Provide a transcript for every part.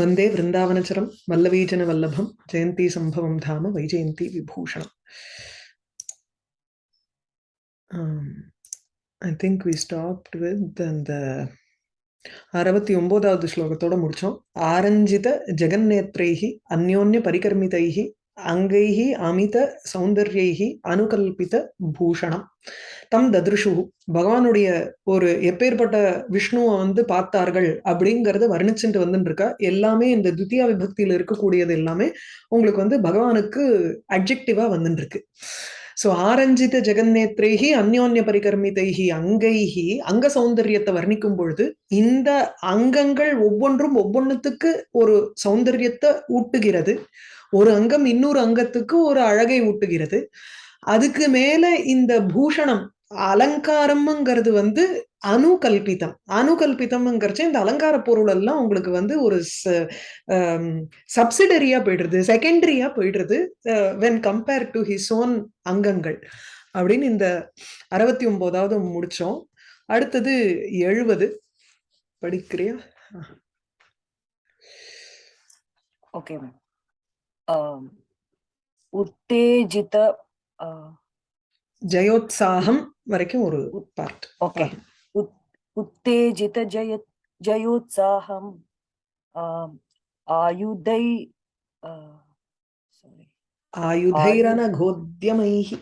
വന്ദേ വൃന്ദാവനചരം വല്ലവീജന വല്ലഭം ജയന്തി സംഭവം ധാമ വൈജയന്തി വിഭൂഷണം. I think we stopped with அந்த അറുപത്തി ഒമ്പതാവത് ശ്ലോകത്തോടെ മുടിച്ചോ ആരഞ്ജിത ജഗന്നേത്രൈഹി അന്യോന്യ പരികർമ്മിതൈഹി அங்கைஹி அமித சௌந்தர்யைஹி அனுகல்பித பூஷணம். தம் தத்ருஷு பகவானுடைய ஒரு எப்பேற்பட்ட விஷ்ணுவை வந்து பார்த்தார்கள் அப்படிங்கறத வர்ணிச்சுட்டு வந்துட்டு இருக்கா எல்லாமே இந்த துத்தியா விபக்தியில இருக்கக்கூடியது எல்லாமே உங்களுக்கு வந்து பகவானுக்கு அப்ஜெக்டிவா வந்துட்டு இருக்கு சோ ஆரஞ்சித ஜெகநேத்ரேகி அந்யோன்ய பரிகர்மிதைஹி அங்கைஹி அங்க சௌந்தரியத்தை வர்ணிக்கும் பொழுது இந்த அங்கங்கள் ஒவ்வொன்றும் ஒவ்வொன்றுத்துக்கு ஒரு சௌந்தரியத்தை ஊட்டுகிறது. ஒரு அங்கம் இன்னொரு அங்கத்துக்கு ஒரு அழகை ஊட்டுகிறது. அதுக்கு மேல இந்த பூஷணம் அலங்காரம்ங்கிறது வந்து அணுகல்பிதம். அணுகல்பிதம்ங்கிறச்சு இந்த அலங்கார பொருள் எல்லாம் உங்களுக்கு வந்து ஒரு சப்சிடரியா போயிடுறது செகண்டரியா போயிடுறது when compare to his own அங்கங்கள். அப்படின்னு இந்த அறுபத்தி ஒன்பதாவது முடிச்சோம். அடுத்தது எழுபது படிக்கிறியா? ஓகே மேம் உத்தேஜித ஜயோத்சாகம் வரைக்கும் ஒரு பார்ட் ஓகே உத்தேஜித ஜய ஜயோத்சாகம் ஆயுதை சாரி ஆயுதைரன கோத்யமைஹி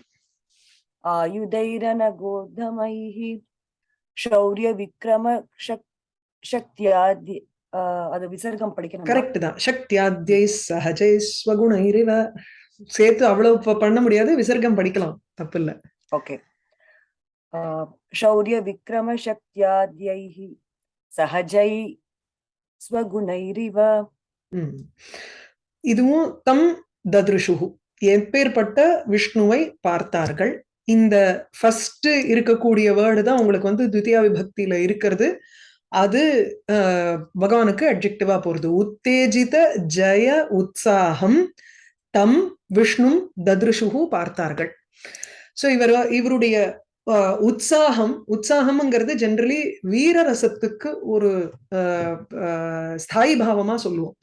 ஆயுதைரன கோதமைः शौर्य விக்ரம சக்தியாதி அது விசர்க்கம் படிக்கணும் கரெக்ட் தான் சக்தியாத்யை சஹஜை ஸ்வகுணைரிவ சேர்த்து அவ்வளவு பண்ண முடியாது விசர்க்கம் படிக்கலாம் தப்பு இல்ல ஓகே शौर्य விக்ரம சக்தியாத்யைः சஹஜை ஸ்வகுணைரிவ இதுவும் தம் தத்ருஷுகு எப்பேற்பட்ட விஷ்ணுவை பார்த்தார்கள் இந்த ஃபர்ஸ்ட் இருக்கக்கூடிய வேர்டு தான் உங்களுக்கு வந்து துத்தியா விபக்தியில இருக்கிறது அது பகவானுக்கு அப்ஜெக்டிவா போறது. உத்தேஜித ஜெய உற்சாகம் தம் விஷ்ணு தத்ருஷுகு பார்த்தார்கள். சோ இவர் இவருடைய உற்சாகம் உற்சாகம்ங்கிறது ஜென்ரலி வீரரசத்துக்கு ஒரு ஸ்தாயி பாவமா சொல்லுவோம்.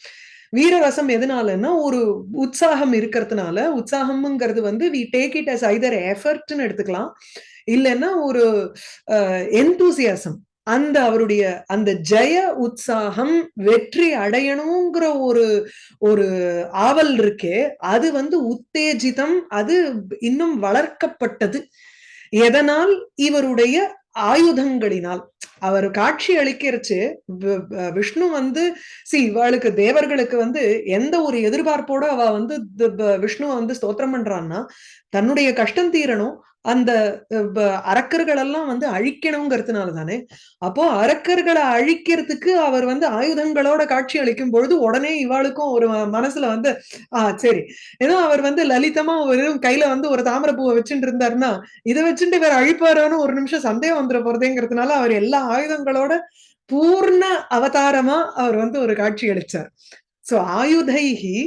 வீரரசம் எதனாலன்னா ஒரு உற்சாகம் இருக்கிறதுனால உற்சாகம்ங்கிறது வந்து we take it as either எஃபர்ட்னு எடுத்துக்கலாம். இல்லைன்னா ஒரு என்தூசியாசம் அந்த அவருடைய அந்த ஜெய உற்சாகம் வெற்றி அடையணுங்கிற ஒரு ஒரு ஆவல் இருக்கே அது வந்து உத்தேஜிதம் அது இன்னும் வளர்க்கப்பட்டது. எதனால்? இவருடைய ஆயுதங்களினால். அவர் காட்சி அளிக்கிறச்சு விஷ்ணு வந்து சி இவளுக்கு தேவர்களுக்கு வந்து எந்த ஒரு எதிர்பார்ப்போட அவ வந்து விஷ்ணுவை வந்து ஸ்தோத்திரம் பண்றான்னா தன்னுடைய கஷ்டம் தீரணும் அந்த அரக்கர்கள் எல்லாம் வந்து அழிக்கணுங்கிறதுனால தானே அப்போ அரக்கர்களை அழிக்கிறதுக்கு அவர் வந்து ஆயுதங்களோட காட்சி அளிக்கும் பொழுது உடனே இவாளுக்கும் ஒரு மனசுல வந்து ஆஹ் சரி. ஏன்னா அவர் வந்து லலிதமா ஒரு கையில வந்து ஒரு தாமரை பூவை வச்சுட்டு இருந்தாருன்னா இதை வச்சுட்டு இவர் அழிப்பாரோன்னு ஒரு நிமிஷம் சந்தேகம் வந்துட போறதேங்கிறதுனால அவர் எல்லா ஆயுதங்களோட பூர்ண அவதாரமா அவர் வந்து ஒரு காட்சி அளிச்சார். சோ ஆயுதைகி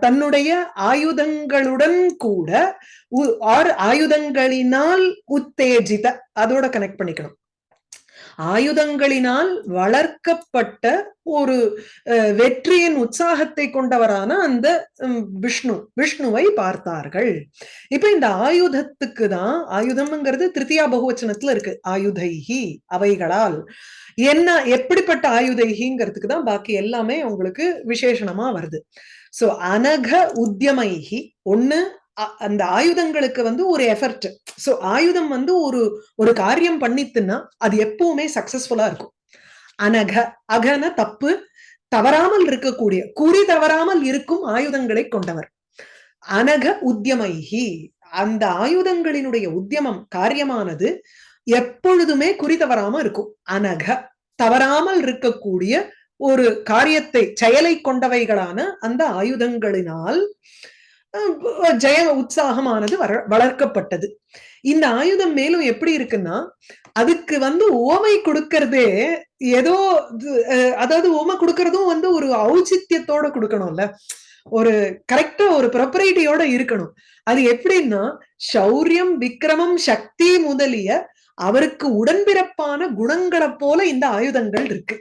தன்னுடைய ஆயுதங்களுடன் கூட ஆர் ஆயுதங்களினால் உத்தேஜித அதோட கனெக்ட் பண்ணிக்கணும். ஆயுதங்களினால் வளர்க்கப்பட்ட ஒரு வெற்றியின் உற்சாகத்தை கொண்டவரான அந்த விஷ்ணு விஷ்ணுவை பார்த்தார்கள். இப்ப இந்த ஆயுதத்துக்கு தான் ஆயுதம்ங்கிறது திருத்தியா பகுவச்சனத்துல இருக்கு. ஆயுதைகி அவைகளால். என்ன எப்படிப்பட்ட ஆயுதைகிங்கிறதுக்கு தான் பாக்கி எல்லாமே உங்களுக்கு விசேஷணமா வருது. சோ அனக உத்தியமைகி ஒண்ணு அந்த ஆயுதங்களுக்கு வந்து ஒரு எஃபர்ட் சோ ஆயுதம் வந்து ஒரு ஒரு காரியம் பண்ணித்துன்னா அது எப்பவுமே சக்சஸ்ஃபுல்லா இருக்கும். அனக அகன தப்பு தவறாமல் இருக்கக்கூடிய குறி தவறாமல் இருக்கும் ஆயுதங்களை கொண்டவர். அனக உத்தியமைகி அந்த ஆயுதங்களினுடைய உத்தியமம் காரியமானது எப்பொழுதுமே குறி தவறாம இருக்கும். அனக தவறாமல் இருக்கக்கூடிய ஒரு காரியத்தை செயலை கொண்டவைகளான அந்த ஆயுதங்களினால் ஜெய உற்சாகமானது வர வளர்க்கப்பட்டது. இந்த ஆயுதம் மேலும் எப்படி இருக்குன்னா அதுக்கு வந்து ஓமை கொடுக்கறதே ஏதோ அதாவது ஓமை கொடுக்கறதும் வந்து ஒரு ஔச்சித்தியத்தோட கொடுக்கணும்ல. ஒரு கரெக்டா ஒரு ப்ரொப்பரைட்டியோட இருக்கணும். அது எப்படின்னா சௌரியம் விக்ரமம் சக்தி முதலிய அவருக்கு உடன்பிறப்பான குணங்களை போல இந்த ஆயுதங்கள் இருக்கு.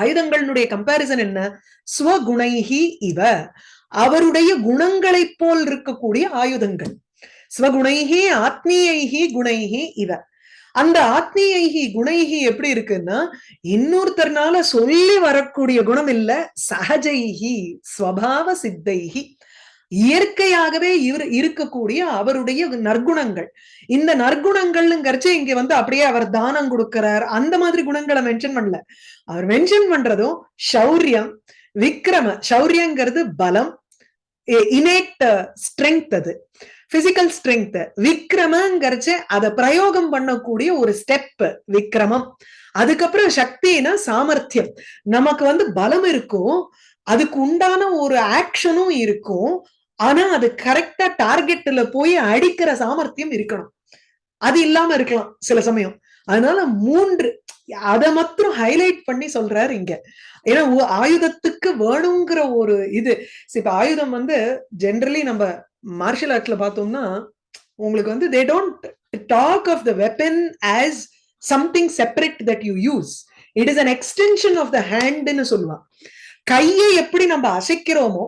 ஆயுதங்களுடைய கம்பாரிசன் என்ன? ஸ்வகுணைஹி இவ. அவருடைய குணங்களைப் போல் இருக்கக்கூடிய ஆயுதங்கள். ஸ்வகுணைகி ஆத்மீயைகி குணைகி இவ. அந்த ஆத்மீயைகி குணைகி எப்படி இருக்குன்னா இன்னொருத்தர்னால சொல்லி வரக்கூடிய குணம் இல்ல சகஜைகி ஸ்வபாவ சித்தைகி இயற்கையாகவே இவர் இருக்கக்கூடிய அவருடைய நற்குணங்கள். இந்த நற்குணங்கள்ங்கிறச்சு இங்க வந்து அப்படியே அவர் தானம் கொடுக்கிறார். அந்த மாதிரி குணங்களை மென்ஷன் பண்ணல. அவர் மென்ஷன் பண்றதும் சௌரியம் விக்ரம சௌரியங்கிறது பலம் இனேட் ஸ்ட்ரென்த் அது. பிசிக்கல் ஸ்ட்ரென்த் விக்ரமங்கிறச்சு அதை பிரயோகம் பண்ணக்கூடிய ஒரு ஸ்டெப் விக்ரமம். அதுக்கப்புறம் சக்தினா சாமர்த்தியம். நமக்கு வந்து பலம் இருக்கும் அதுக்கு உண்டான ஒரு ஆக்ஷனும் இருக்கும் ஆனா அது கரெக்டா டார்கெட்ல போய் அடிக்கிற சாமர்த்தியம் இருக்கணும். அது இல்லாம இருக்கலாம் சில சமயம். அதனால மூன்று அதை மாத்திரம் ஹைலைட் பண்ணி சொல்றாரு இங்க. ஏன்னா ஆயுதத்துக்கு வேணுங்கிற ஒரு இது. இப்ப ஆயுதம் வந்து ஜென்ரலி நம்ம மார்ஷியல் ஆர்ட்ல பார்த்தோம்னா உங்களுக்கு வந்து they don't talk of the weapon as something separate that you use it is an extension of the ஹேண்ட்னு சொல்லுவான் கையை எப்படி நம்ம அசைக்கிறோமோ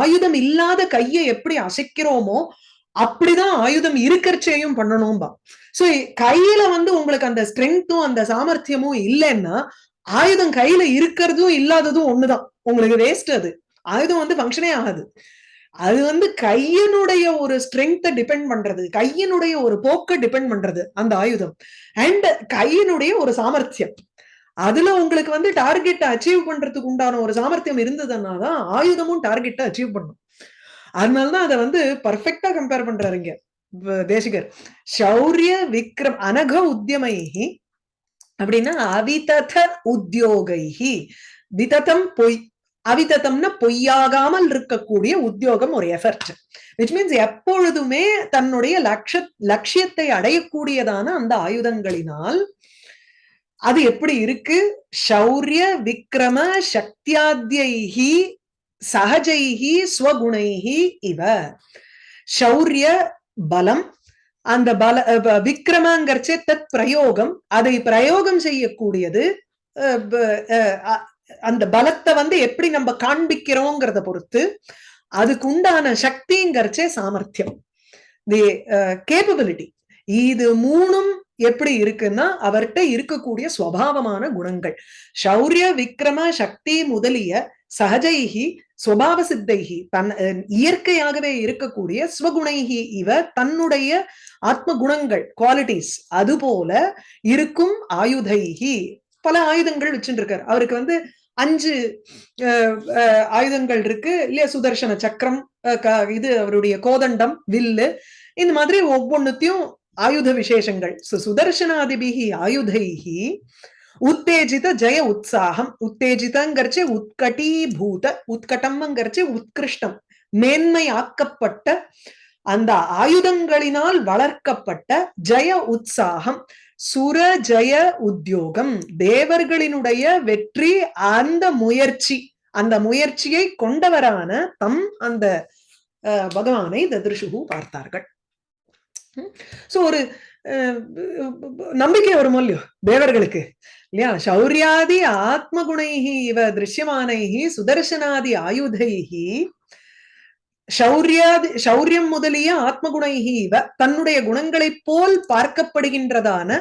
ஆயுதம் இல்லாத கையை எப்படி அசைக்கிறோமோ அப்படிதான் ஆயுதம் இருக்கிறச்சையும் பண்ணணும்பா சோ கையில வந்து உங்களுக்கு அந்த ஸ்ட்ரென்த்தும் அந்த சாமர்த்தியமும் இல்லைன்னா ஆயுதம் கையில இருக்கிறதும் இல்லாததும் ஒண்ணுதான். உங்களுக்கு வேஸ்ட் அது. ஆயுதம் வந்து ஃபங்க்ஷனே ஆகாது. அது வந்து கையனுடைய ஒரு ஸ்ட்ரென்த்தை டிபெண்ட் பண்றது. கையினுடைய ஒரு போக்க டிபெண்ட் பண்றது அந்த ஆயுதம். அண்ட் கையினுடைய ஒரு சாமர்த்தியம். அதுல உங்களுக்கு வந்து டார்கெட்டை அச்சீவ் பண்றதுக்கு உண்டான ஒரு சாமர்த்தியம் இருந்ததுன்னா தான் ஆயுதமும் டார்கெட்டை அச்சீவ் பண்ணும். அதனாலதான் அதை வந்து பர்ஃபெக்டா கம்பேர் பண்றாருங்க தேசிகர். சௌரிய விக்ரம் அனக உத்தியமைஹி அப்படின்னா அவிதத உத்தியோகைஹி. விததம் பொய் அவிதத்தம்னா பொய்யாகாமல் இருக்கக்கூடிய உத்தியோகம் ஒரு எஃபர்ட் விச் மீன்ஸ் எப்பொழுதுமே தன்னுடைய லட்ச லட்சியத்தை அடையக்கூடியதான அந்த ஆயுதங்களினால் அது எப்படி இருக்கு? சௌரிய விக்ரம சக்தியாத்யைஹி சகஜைகி ஸ்வகுணைகி இவ. சௌரிய பலம் அந்த பல விக்ரமங்கிறச்சே தத் பிரயோகம் அதை பிரயோகம் செய்யக்கூடியது அந்த பலத்தை வந்து எப்படி நம்ம காண்பிக்கிறோங்கிறத பொறுத்து அதுக்கு உண்டான சக்திங்கிறச்சே சாமர்த்தியம். தி கேப்பபிலிட்டி இது மூணும் எப்படி இருக்குன்னா அவர்கிட்ட இருக்கக்கூடிய சுவாவமான குணங்கள். சௌரிய விக்ரம சக்தி முதலிய சகஜைகி சுவாவ சித்தைகி தன் இயற்கையாகவே இருக்கக்கூடிய ஸ்வகுணைகி இவ தன்னுடைய ஆத்ம குணங்கள் குவாலிட்டிஸ் அது போல இருக்கும் ஆயுதைகி பல ஆயுதங்கள் வச்சுருக்கார் அவருக்கு வந்து அஞ்சு ஆயுதங்கள் இருக்கு. இல்லையா சுதர்சன சக்கரம் இது அவருடைய கோதண்டம் வில்லு. இந்த மாதிரி ஒவ்வொன்னுத்தையும் ஆயுத விசேஷங்கள். சுதர்சனாதிபிகி ஆயுதைகி உத்தேஜித ஜெய உற்சாகம் உத்தேஜிதங்கிறச்சு உத்கட்டீபூத உத்கட்டம்ங்கிறச்சு உத்கிருஷ்டம் மேன்மை ஆக்கப்பட்ட அந்த ஆயுதங்களினால் வளர்க்கப்பட்ட ஜெய உற்சாகம் சுர ஜெய உத்தியோகம் தேவர்களினுடைய வெற்றி அந்த முயற்சி அந்த முயற்சியை கொண்டவரான தம் அந்த பகவானை ததிருஷுகு பார்த்தார்கள். சோ ஒரு நம்பிக்கை வருமோ இல்லையோ? தேவர்களுக்கு. இல்லையா? சௌரியாதி ஆத்மகுணைஹி இவ திருஷ்யமானைகி சுதர்சனாதி ஆயுதைகி சௌரியாதி சௌரியம் முதலிய ஆத்மகுணைஹி இவ தன்னுடைய குணங்களைப் போல் பார்க்கப்படுகின்றதான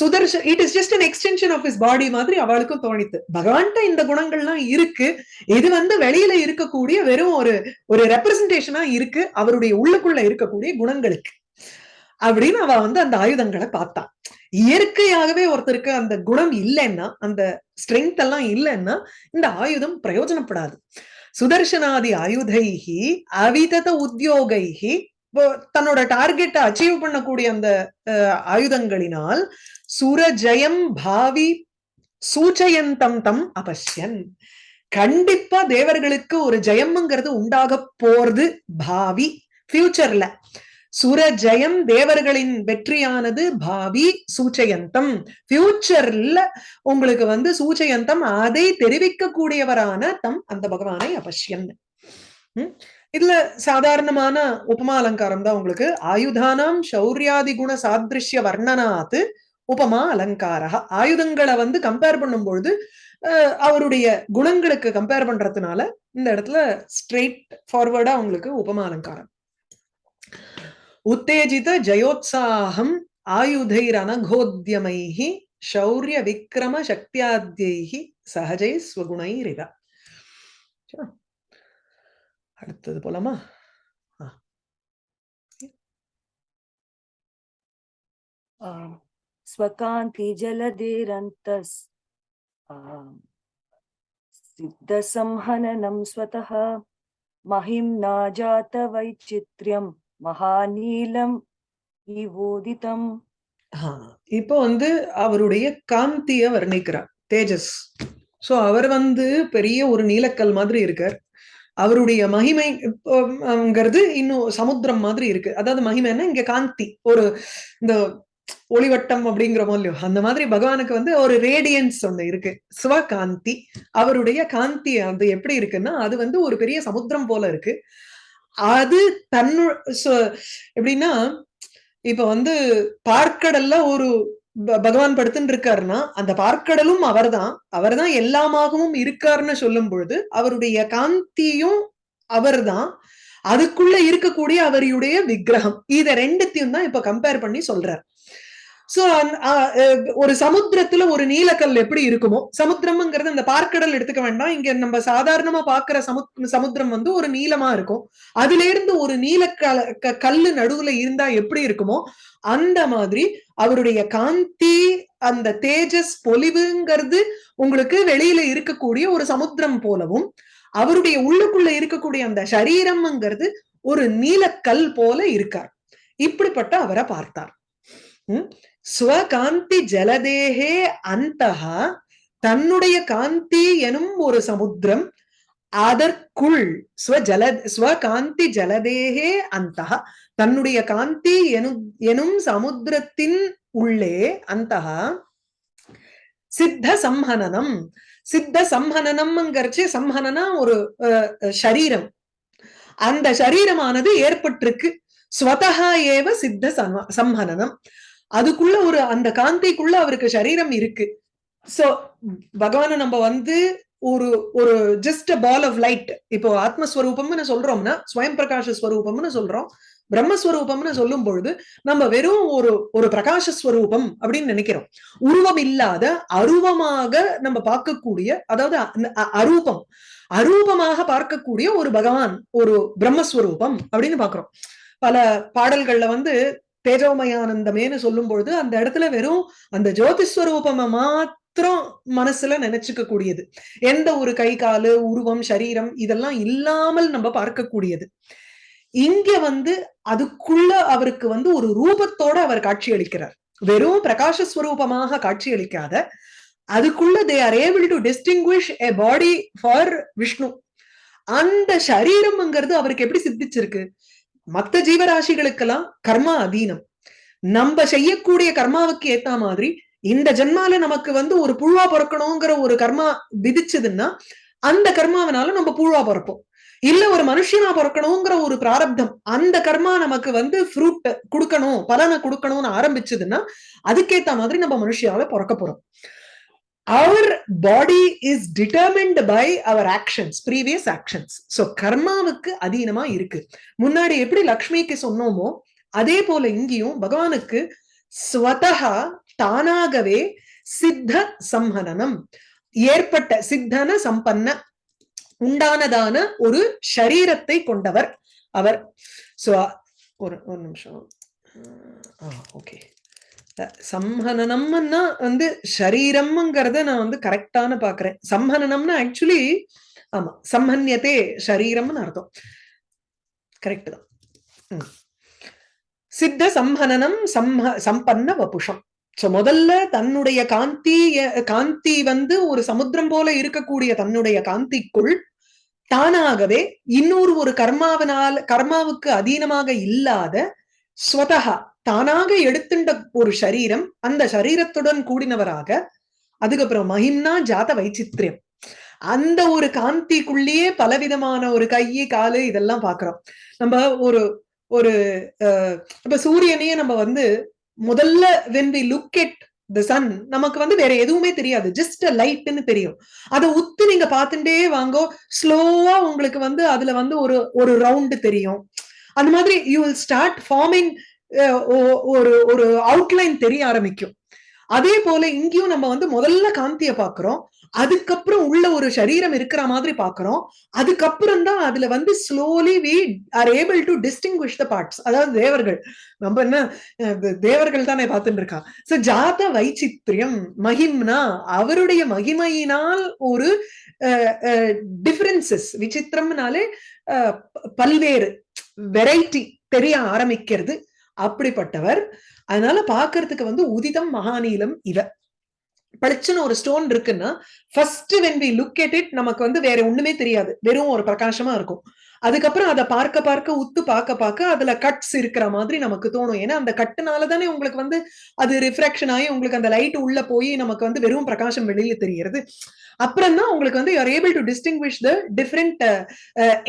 சுதர்ஷ it is just an extension of is body மாதிரி அவளுக்கும் தோணித்து. பகவான்கிட்ட இந்த குணங்கள்லாம் இருக்கு. இது வந்து வெளியில இருக்கக்கூடிய வெறும் ஒரு ஒரு ரெப்ரசன்டேஷனா இருக்கு. அவருடைய உள்ளுக்குள்ள இருக்கக்கூடிய குணங்களுக்கு. அப்படின்னு அவ வந்து அந்த ஆயுதங்களை பார்த்தா இயற்கையாகவே ஒருத்தருக்கு அந்த குணம் இல்லைன்னா அந்த ஸ்ட்ரென்த் எல்லாம் இல்லைன்னா இந்த ஆயுதம் பிரயோஜனப்படாது. சுதர்சனாதி ஆயுதைகி அவிதத உத்தியோகைகி தன்னோட டார்கெட்டை அச்சீவ் பண்ணக்கூடிய அந்த ஆயுதங்களினால் சுரஜயம் பாவி சூச்சயந்தம் தம் அபஷ்யன். கண்டிப்பா தேவர்களுக்கு ஒரு ஜெயம்ங்கிறது உண்டாக போறது பாவி ஃபியூச்சர்ல சுரஜயம் தேவர்களின் வெற்றியானது பாவி சூச்சயந்தம். ஃபியூச்சர்ல உங்களுக்கு வந்து சூச்சயந்தம் அதை தெரிவிக்கக்கூடியவரான தம் அந்த பகவானை அவசியம். இதுல சாதாரணமான உபமா அலங்காரம் தான் உங்களுக்கு. ஆயுதானாம் சௌரியாதி குண சாதிருஷ்ய வர்ணனாத்து உபமா அலங்காரா ஆயுதங்களை வந்து கம்பேர் பண்ணும் பொழுது அவருடைய குணங்களுக்கு கம்பேர் பண்றதுனால இந்த இடத்துல ஸ்ட்ரெயிட் ஃபார்வர்டா உங்களுக்கு உபமா அலங்காரம். உத்தேஜித ஜயோத்சாகம் ஆயுதைர் அனகோத்யமைஹி சௌரிய விக்ரம சக்தியாத்யைஹி சகஜை ஸ்வகுணைரிவ சரி. அடுத்தது போலாமா ஆ. आम्, स्वकान्ति जलधेरन्तस् आम्, सिद्धसंहननं स्वतः महिम्ना जातवैचित्र्यं மகாநீலம் இவோதிதம். இப்போ வந்து அவருடைய காந்திய வர்ணிக்கிறார் தேஜஸ். சோ அவர் வந்து பெரிய ஒரு நீலக்கல் மாதிரி இருக்கார். அவருடைய மகிமைங்கிறது இன்னும் சமுத்திரம் மாதிரி இருக்கு. அதாவது மகிமைன்னா இங்க காந்தி ஒரு இந்த ஒளிவட்டம் அப்படிங்கிறோமோ இல்லையோ? அந்த மாதிரி பகவானுக்கு வந்து ஒரு ரேடியன்ஸ் ஒண்ணு இருக்கு. சிவகாந்தி அவருடைய காந்தி அது எப்படி இருக்குன்னா அது வந்து ஒரு பெரிய சமுத்திரம் போல இருக்கு. அது தன்னு எப்படின்னா இப்ப வந்து பார்க்கடல்ல ஒரு ப- பகவான் படுத்துன்னு இருக்காருன்னா அந்த பார்க்கடலும் அவர்தான். அவர்தான் எல்லாமாகவும் இருக்காருன்னு சொல்லும் பொழுது அவருடைய காந்தியும் அவர்தான். அதுக்குள்ள இருக்கக்கூடிய அவருடைய விக்கிரகம். இத ரெண்டுத்தையும் தான் இப்ப கம்பேர் பண்ணி சொல்றார். சோ ஒரு சமுத்திரத்துல ஒரு நீலக்கல் எப்படி இருக்குமோ சமுத்திரம்ங்கிறது அந்த பார்க்கடல் எடுத்துக்க வேண்டாம். இங்க நம்ம சாதாரணமா பாக்குற சமுத் சமுத்திரம் வந்து ஒரு நீளமா இருக்கும். அதுல இருந்து ஒரு நீல கல்லு நடுவுல இருந்தா எப்படி இருக்குமோ அந்த மாதிரி அவருடைய காந்தி அந்த தேஜஸ் பொலிவுங்கிறது உங்களுக்கு வெளியில இருக்கக்கூடிய ஒரு சமுத்திரம் போலவும் அவருடைய உள்ளுக்குள்ள இருக்கக்கூடிய அந்த சரீரம்ங்கிறது ஒரு நீலக்கல் போல இருக்கார். இப்படிப்பட்ட அவரை பார்த்தார். ஸ்வகாந்தி ஜலதேகே அந்த தன்னுடைய காந்தி எனும் ஒரு சமுத்திரம் அதற்குள் ஸ்வஜல ஸ்வகாந்தி ஜலதேகே அந்தஹா தன்னுடைய காந்தி எனும் எனும் சமுத்திரத்தின் உள்ளே அந்த சித்த சம்ஹனனம் சித்த சம்ஹனனம்ங்கிறச்சு சம்ஹனனா ஒரு அஹ், சரீரம் அந்த சரீரமானது ஏற்பட்டிருக்கு. ஸ்வதா ஏவ சித்த சம- சம்ஹனனம். அதுக்குள்ள ஒரு அந்த காந்திக்குள்ள அவருக்கு சரீரம் இருக்கு. சோ பகவான நம்ம வந்து ஒரு ஒரு ஜஸ்ட் பால் ஆஃப் லைட் இப்போ ஆத்மஸ்வரூபம்னு சொல்றோம்னா ஸ்வயம் பிரகாஷ ஸ்வரூபம்னு சொல்றோம். பிரம்மஸ்வரூபம்னு சொல்லும் பொழுது நம்ம வெறும் ஒரு ஒரு பிரகாஷஸ்வரூபம் அப்படின்னு நினைக்கிறோம். உருவம் இல்லாத அருவமாக நம்ம பார்க்கக்கூடிய அதாவது அரூபம். அரூபமாக பார்க்கக்கூடிய ஒரு பகவான் ஒரு பிரம்மஸ்வரூபம் அப்படின்னு பாக்குறோம் பல பாடல்கள்ல வந்து தேஜோமயானந்தமேன்னு சொல்லும் பொழுது அந்த இடத்துல வெறும் அந்த ஜோதிஸ்வரூபமா மாத்திரம் மனசுல நினைச்சுக்க கூடியது. எந்த ஒரு கை காலு உருவம் சரீரம் இதெல்லாம் இல்லாமல் நம்ம பார்க்கக்கூடியது. இங்க வந்து அதுக்குள்ள அவருக்கு வந்து ஒரு ரூபத்தோட அவர் காட்சி அளிக்கிறார். வெறும் பிரகாசஸ்வரூபமாக காட்சி அளிக்காத அதுக்குள்ள they are able to distinguish a body for Vishnu அந்த சரீரம்ங்கிறது அவருக்கு எப்படி சித்திச்சிருக்கு? மத்த ஜீவராசிகளுக்கெல்லாம் கர்மா அதீனம். நம்ம செய்யக்கூடிய கர்மாவுக்கு ஏத்த மாதிரி இந்த ஜென்மால நமக்கு வந்து ஒரு புழுவா பிறக்கணுங்கிற ஒரு கர்மா விதிச்சதுன்னா அந்த கர்மாவனால நம்ம புழுவா பிறப்போம். இல்ல ஒரு மனுஷனா பிறக்கணுங்கிற ஒரு பிராரப்தம் அந்த கர்மா நமக்கு வந்து ஃப்ரூட் கொடுக்கணும் பலனை கொடுக்கணும்னு ஆரம்பிச்சதுன்னா அதுக்கேத்த மாதிரி நம்ம மனுஷியால பிறக்க போறோம். Our body is determined by our actions previous actions so கர்மாவுக்கு அதீனமா இருக்கு முன்னாடி எப்படி லக்ஷ்மிக்கு சொன்னோமோ அதே போல இங்கேயும் பகவானுக்கு ஸ்வதஹா தானாகவே சித்த சம்ஹனனம் ஏற்பட்ட சித்தன சம்பன்ன உண்டானதான ஒரு ஷரீரத்தை கொண்டவர் அவர் சோ ஒரு ஒரு நிமிஷம் ஓகே சம்ஹனனம்னா வந்து ஷரீரம்ங்கிறத நான் வந்து கரெக்டான பாக்குறேன். சம்ஹனனம்னா ஆக்சுவலி ஆமா சம்ஹன்யத்தே ஷரீரம்னு அர்த்தம். கரெக்ட் தான். சித்த சம்ஹனனம் சம்ஹ சம்பன்ன வபுஷம். சோ முதல்ல தன்னுடைய காந்தி காந்தி வந்து ஒரு சமுத்திரம் போல இருக்கக்கூடிய தன்னுடைய காந்திக்குள் தானாகவே இன்னொரு ஒரு கர்மாவினால் கர்மாவுக்கு அதீனமாக இல்லாத ஸ்வதகா தானாக எடுத்துண்ட ஒரு சரீரம் அந்த சரீரத்துடன் கூடினவராக அதுக்கப்புறம் மகிம்னா ஜாத வைச்சித்திரியம். அந்த ஒரு காந்திக்குள்ளேயே பலவிதமான ஒரு கையை காலு இதெல்லாம் பாக்குறோம். நம்ம ஒரு ஒரு அஹ், இப்ப சூரியனையே நம்ம வந்து முதல்ல when we look at the sun நமக்கு வந்து வேற எதுவுமே தெரியாது. ஜஸ்ட் லைட்னு தெரியும். அதை உத்து நீங்க பார்த்துட்டே வாங்கோ ஸ்லோவா உங்களுக்கு வந்து அதுல வந்து ஒரு ஒரு ரவுண்டு தெரியும். அந்த மாதிரி யூ வில் ஸ்டார்ட் ஃபார்மிங் ஒரு ஒரு அவுட்லைன் தெரிய ஆரம்பிக்கும். அதே போல இங்கேயும் நம்ம வந்து முதல்ல காந்திய பாக்குறோம் அதுக்கப்புறம் உள்ள ஒரு சரீரம் இருக்கிற மாதிரி பாக்குறோம் அதுக்கப்புறம் தான் அதுல வந்து slowly we are able to distinguish the parts அதாவது தேவர்கள். நம்ம என்ன தேவர்கள் தானே பார்த்துட்டு இருக்கான் சோ ஜாத வைச்சித்ரியம் மகிம்னா அவருடைய மகிமையினால் ஒரு டிஃபரன்சஸ் விசித்திரம்னாலே பல்வேறு வெரைட்டி தெரிய ஆரம்பிக்கிறது. அப்படிப்பட்டவர். அதனால பாக்குறதுக்கு வந்து உதிதம் மகாநீலம் இவ. பளிச்சுன்னு ஒரு ஸ்டோன் இருக்குன்னா first when we look at it நமக்கு வந்து வேற ஒண்ணுமே தெரியாது. வெறும் ஒரு பிரகாசமா இருக்கும். அதுக்கப்புறம் அதை பார்க்க பார்க்க உத்து பார்க்க பார்க்க அதுல கட்ஸ் இருக்கிற மாதிரி நமக்கு தோணும். ஏன்னா அந்த கட்டுனால தானே உங்களுக்கு வந்து அது ரிஃப்ராக்ஷன் ஆகி உங்களுக்கு அந்த லைட் உள்ள போய் நமக்கு வந்து வெறும் பிரகாசம் வெளியில தெரிகிறது. அப்புறம் தான் உங்களுக்கு வந்து you're able to distinguish the different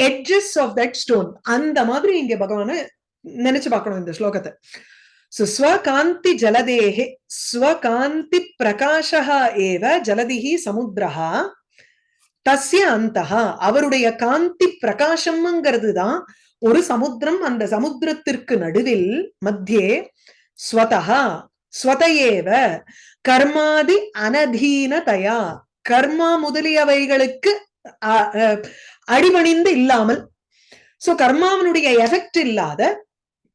edges of that stone அந்த மாதிரி இங்க பகவான நினைச்சு பார்க்கணும் இந்த ஸ்லோகத்தை. சோ ஸ்வகாந்தி ஜலதேகே ஸ்வகாந்தி பிரகாஷா ஏவ ஜலதிஹி சமுத்திரஹா தஸ்ய அந்தஹா. அவருடைய காந்தி பிரகாசம்ங்கிறது தான் ஒரு சமுத்திரம் அந்த சமுத்திரத்திற்கு நடுவில் மத்தியே ஸ்வதஹா ஸ்வதையேவ கர்மாதி அனதீனதயா. கர்மா முதலியவைகளுக்கு அடிபணிந்து இல்லாமல் சோ கர்மாவனுடைய எஃபெக்ட் இல்லாத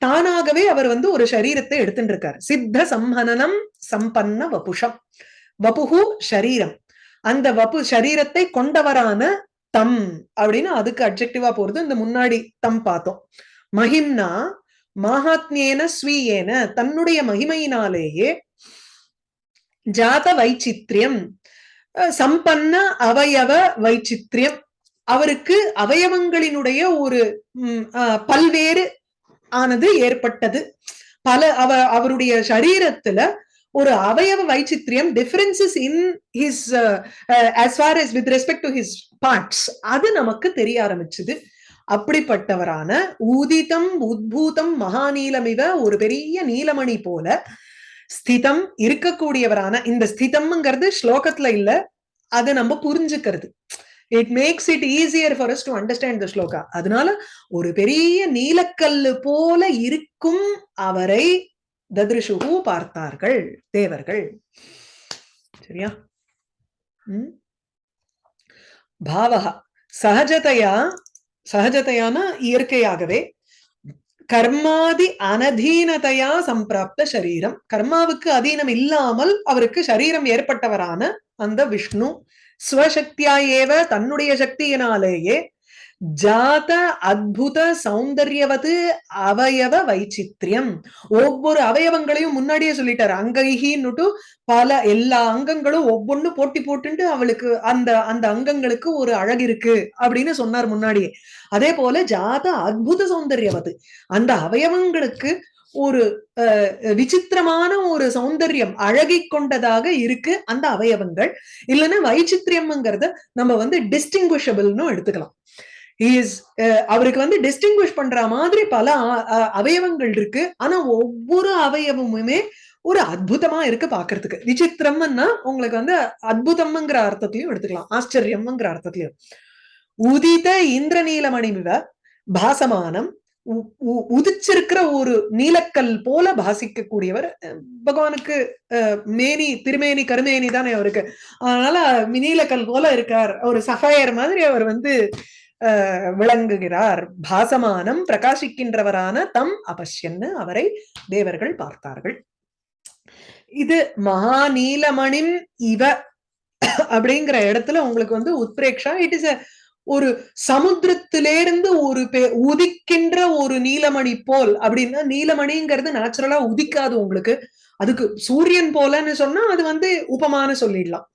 தானாகவே அவர் வந்து ஒரு சரீரத்தை எடுத்துட்டு இருக்காரு சித்த சம்ஹனனம் சம்பன்ன வபுஷம். வபுகு சரீரம் அந்த வபு சரீரத்தை கொண்டவரான தம் அப்படின்னு அதுக்கு அப்ஜெக்டிவா போறது இந்த முன்னாடி தம் பார்த்தோம். மகிம்னா மகாத்மியேன ஸ்வீயேன. தன்னுடைய மகிமையினாலேயே ஜாத வைச்சித்யம். சம்பன்ன அவயவ வைச்சித்யம். அவருக்கு அவயவங்களினுடைய ஒரு பல்வேறு ஆனது ஏற்பட்டது. பல அவ அவருடைய சரீரத்துல ஒரு அவயவ வைச்சித்ரியம் differences in his as far as with respect to his parts அது நமக்கு தெரிய ஆரம்பிச்சது. அப்படிப்பட்டவரான ஊதிதம் உத்பூதம் மகாநீலமிவ ஒரு பெரிய நீலமணி போல ஸ்திதம் இருக்கக்கூடியவரான இந்த ஸ்திதம்ங்கிறது ஸ்லோகத்துல இல்ல. அதை நம்ம புரிஞ்சுக்கிறது. It makes it easier for us to understand the sloka அதனால ஒரு பெரிய நீலக்கல்லு போல இருக்கும் அவரை ததிருஷுகு பார்த்தார்கள் தேவர்கள். சரியா? உம் பாவகா சகஜதையா சகஜதையான இயற்கையாகவே. கர்மாதி அனதீனதையா சம்பிராப்த சரீரம் கர்மாவுக்கு அதீனம் இல்லாமல் அவருக்கு சரீரம் ஏற்பட்டவரான அந்த விஷ்ணு ஸ்வசக்தியா ஏவ தன்னுடைய சக்தியினாலேயே ஜாத அத்புத சௌந்தர்யவது அவயவ வைச்சித்ரியம் ஒவ்வொரு அவயவங்களையும் முன்னாடியே சொல்லிட்டாரு. அங்கைகின்னுட்டு பல எல்லா அங்கங்களும் ஒவ்வொன்னு போட்டி போட்டுட்டு அவளுக்கு அந்த அந்த அங்கங்களுக்கு ஒரு அழகு இருக்கு அப்படின்னு சொன்னார் முன்னாடியே. அதே போல ஜாத அத்புத சௌந்தர்யவது அந்த அவயவங்களுக்கு ஒரு விசித்திரமான ஒரு சௌந்தர்யம் அழகி கொண்டதாக இருக்கு அந்த அவயவங்கள். இல்லைன்னா வைச்சித்திரியம்ங்கிறத நம்ம வந்து டிஸ்டிங்விஷபிள்னு எடுத்துக்கலாம். இஸ் அவருக்கு வந்து டிஸ்டிங்விஷ் பண்ற மாதிரி பல அவயவங்கள் இருக்கு. ஆனா ஒவ்வொரு அவயவமுமே ஒரு அற்புதமா இருக்கு பாக்குறதுக்கு. விசித்திரம்னா உங்களுக்கு வந்து அற்புதம்ங்கிற அர்த்தத்திலையும் எடுத்துக்கலாம். ஆச்சரியம்ங்கிற அர்த்தத்திலையும். உதித இந்திரநீலமணி பாசமானம் உதிச்சிருக்கிற ஒரு நீலக்கல் போல பாசிக்கக்கூடியவர் பகவானுக்கு மேனி திருமேனி கருமேனி தானே அவருக்கு. அதனால நீலக்கல் போல இருக்கார். ஒரு சகாயர் மாதிரி அவர் வந்து விளங்குகிறார். பாசமானம் பிரகாசிக்கின்றவரான தம் அபஷ்யன்னு அவரை தேவர்கள் பார்த்தார்கள். இது மகாநீலமணிம் இவ அப்படிங்கிற இடத்துல உங்களுக்கு வந்து உத்பிரேக்ஷா இட் இஸ் ஒரு சமுத்திரத்திலேருந்து ஒரு உதிக்கின்ற ஒரு நீலமணி போல். அப்படின்னா நீலமணிங்கிறது நேச்சுரலா உதிக்காது உங்களுக்கு. அதுக்கு சூரியன் போலன்னு சொன்னா அது வந்து உபமான சொல்லிடலாம்.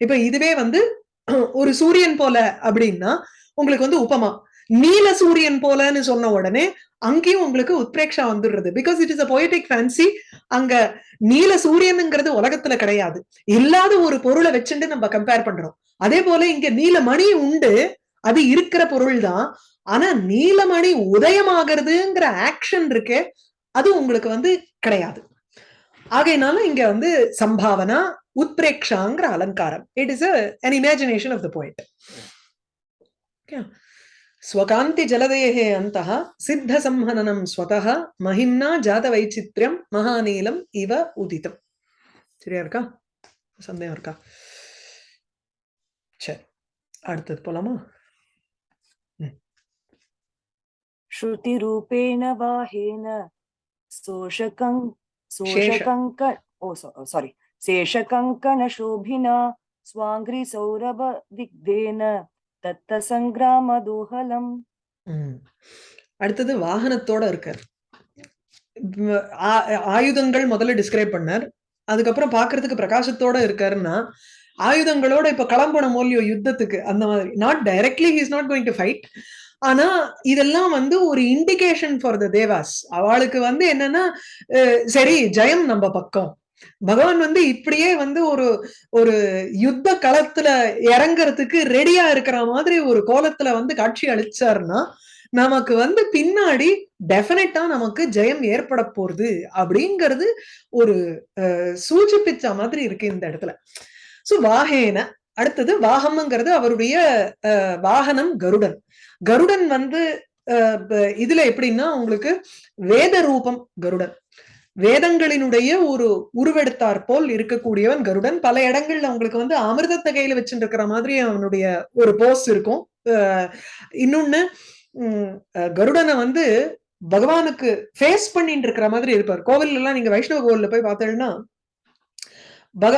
இப்ப இதுவே வந்து ஒரு சூரியன் போல அப்படின்னா உங்களுக்கு வந்து உபமா. நீல சூரியன் போலன்னு சொன்ன உடனே அங்கேயும் உங்களுக்கு உத்ரேக்ஷா வந்துடுறது. Because it is a poetic fancy அங்க நீல சூரியனுங்கிறது உலகத்துல கிடையாது. இல்லாத ஒரு பொருளை வச்சுட்டு நம்ம கம்பேர் பண்றோம். அதே போல இங்க நீலமணி உண்டு அது இருக்கிற பொருள் தான் ஆனா நீலமணி உதயமாகிறதுங்கிற ஆக்ஷன் இருக்கே அது உங்களுக்கு வந்து கிடையாது. ஆகையினால இங்க வந்து சம்பாவனா உத்பிரேக்ஷாங்கிற அலங்காரம். It is an imagination of the poet ஸ்வகாந்தி ஜலதேகே அந்த சித்த சம்ஹனனம் ஸ்வதः மஹிம்னா ஜாத வைச்சித்யம் மகாநீலம் இவ உதிதம். சரியா இருக்கா? சந்தேகம் இருக்கா? சரி அடுத்தது போலாமா? श्रुतिरूपेण वाहेन शोषकं शोषकङ्क ओ सारी शेषकङ्कणशोभिना स्वाङ्घ्रिसौरभदिग्धेन दत्तसङ्ग्रामदोहलम् ம். அடுத்தது வாகனத்தோட இருக்கார் வ- ஆ- ஆயுதங்கள் முதல்ல டிஸ்கிரைப் பண்ணார் அதுக்கப்புறம் பார்க்கிறதுக்கு பிரகாசத்தோட இருக்காருன்னா ஆயுதங்களோட இப்ப கிளம்பணும் மோலியோ யுத்தத்துக்கு அந்த மாதிரி not directly he's not going to fight ஆனா இதெல்லாம் வந்து ஒரு இண்டிகேஷன் ஃபார் த தேவாஸ் அவளுக்கு வந்து என்னன்னா சரி ஜெயம் நம்ம பக்கம். பகவான் வந்து இப்படியே வந்து ஒரு ஒரு யுத்த களத்துல இறங்குறதுக்கு ரெடியா இருக்கிற மாதிரி ஒரு கோலத்துல வந்து காட்சி அளிச்சாருன்னா நமக்கு வந்து பின்னாடி டெஃபினட்டா நமக்கு ஜெயம் ஏற்பட போறது அப்படிங்கிறது ஒரு அஹ், சூச்சிப்பிச்ச மாதிரி இருக்கு இந்த இடத்துல. சோ வாகேன அடுத்தது வாகம்ங்கிறது அவருடைய அஹ், வாகனம் கருடன். கருடன் வந்து அஹ், இதுல எப்படின்னா உங்களுக்கு வேத ரூபம் கருடன். வேதங்களினுடைய ஒரு உருவெடுத்தார் போல் இருக்கக்கூடியவன் கருடன். பல இடங்கள்ல உங்களுக்கு வந்து அமிர்தத்தை கையில வச்சுட்டு இருக்கிற மாதிரி அவனுடைய ஒரு போஸ் இருக்கும். அஹ், இன்னொன்னு உம், அஹ், கருடனை வந்து பகவானுக்கு ஃபேஸ் பண்ணிட்டு இருக்கிற மாதிரி இருப்பார். கோவில் எல்லாம் நீங்க வைஷ்ணவ கோவில்ல போய் பார்த்தீங்கன்னா பக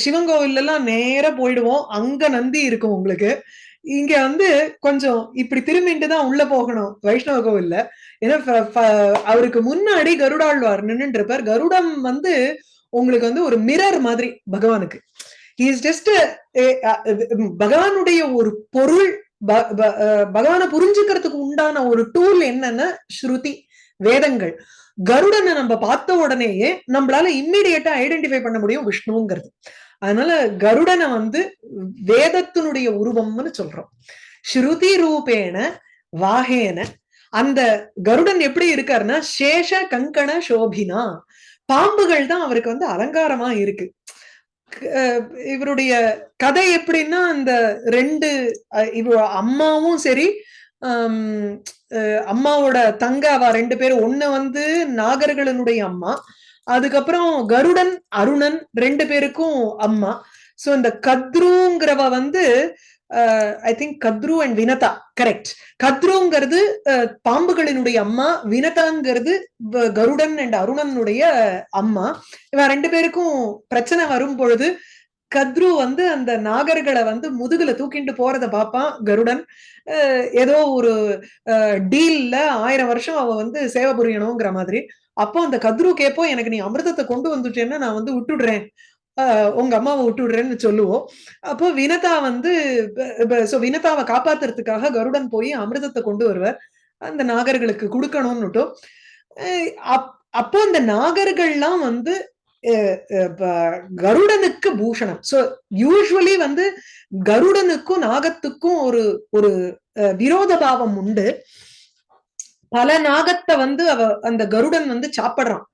சிவன் கோவில்ல எல்லாம் நேரா போயிடுவோம். அங்க நந்தி இருக்கும் உங்களுக்கு. இங்க வந்து கொஞ்சம் இப்படி திரும்பிட்டு தான் உள்ள போகணும். வைஷ்ணவ கோவில்ல ஏன்னா அவருக்கு முன்னாடி கருடாழ்வார் நின்னுட்டு இருப்பார் கருடம் வந்து உங்களுக்கு வந்து ஒரு மிரர் மாதிரி பகவானுக்கு. இஸ் ஜஸ்ட் பகவானுடைய ஒரு பொருள் ப- பகவானை புரிஞ்சுக்கிறதுக்கு உண்டான ஒரு டூல் என்னன்னா ஸ்ருதி வேதங்கள். கருடனை நம்ம பார்த்த உடனேயே நம்மளால இம்மிடியட்டா ஐடென்டிஃபை பண்ண முடியும் விஷ்ணுங்கிறது. அதனால கருடனை வந்து வேதத்தினுடைய உருவம்னு சொல்றோம். ஸ்ருதி ரூபேன வாகேன. அந்த கருடன் எப்படி இருக்காருன்னா சேஷ கங்கண சோபினா. பாம்புகள் தான் அவருக்கு வந்து அலங்காரமா இருக்கு. அஹ் இவருடைய கதை எப்படின்னா அந்த ரெண்டு இவ அம்மாவும் சரி அஹ் அம்மாவோட தங்க அவ ரெண்டு பேரும். ஒண்ணு வந்து நாகர்களுடைய அம்மா அதுக்கப்புறம் கருடன் அருணன் ரெண்டு பேருக்கும் அம்மா. சோ இந்த கத்ருங்கிறவ வந்து I think Kadru and Vinata. Correct கத்ருங்கிறது பாம்புகளினுடைய அம்மா வினதாங்கிறது கருடன் அண்ட் அருணனுடைய அம்மா. இவன் ரெண்டு பேருக்கும் பிரச்சனை வரும் பொழுது கத்ரு வந்து அந்த நாகர்களை வந்து முதுகுல தூக்கிட்டு போறத பார்ப்பான் கருடன். ஏதோ ஒரு டீல்ல ஆயிரம் வருஷம் அவ வந்து சேவை புரியணுங்கிற மாதிரி. அப்போ அந்த கத்ரு கேப்போ எனக்கு நீ அமிர்தத்தை கொண்டு வந்துட்டேன்னா நான் வந்து விட்டுடுறேன். உங்க அம்மாவை விட்டுடுறேன்னு சொல்லுவோம். அப்போ வினதா வந்து ஸோ வினதாவை காப்பாத்துறதுக்காக கருடன் போய் அமிர்தத்தை கொண்டு வருவார். அந்த நாகர்களுக்கு கொடுக்கணும்னுட்டும். அஹ் அப்- அப்போ அந்த நாகர்கள்லாம் வந்து அஹ் கருடனுக்கு பூஷணம். சோ யூஸ்வலி வந்து கருடனுக்கும் நாகத்துக்கும் ஒரு ஒரு அஹ், விரோத பாவம் உண்டு. பல நாகத்தை வந்து அவ அந்த கருடன் வந்து சாப்பிடுறான்.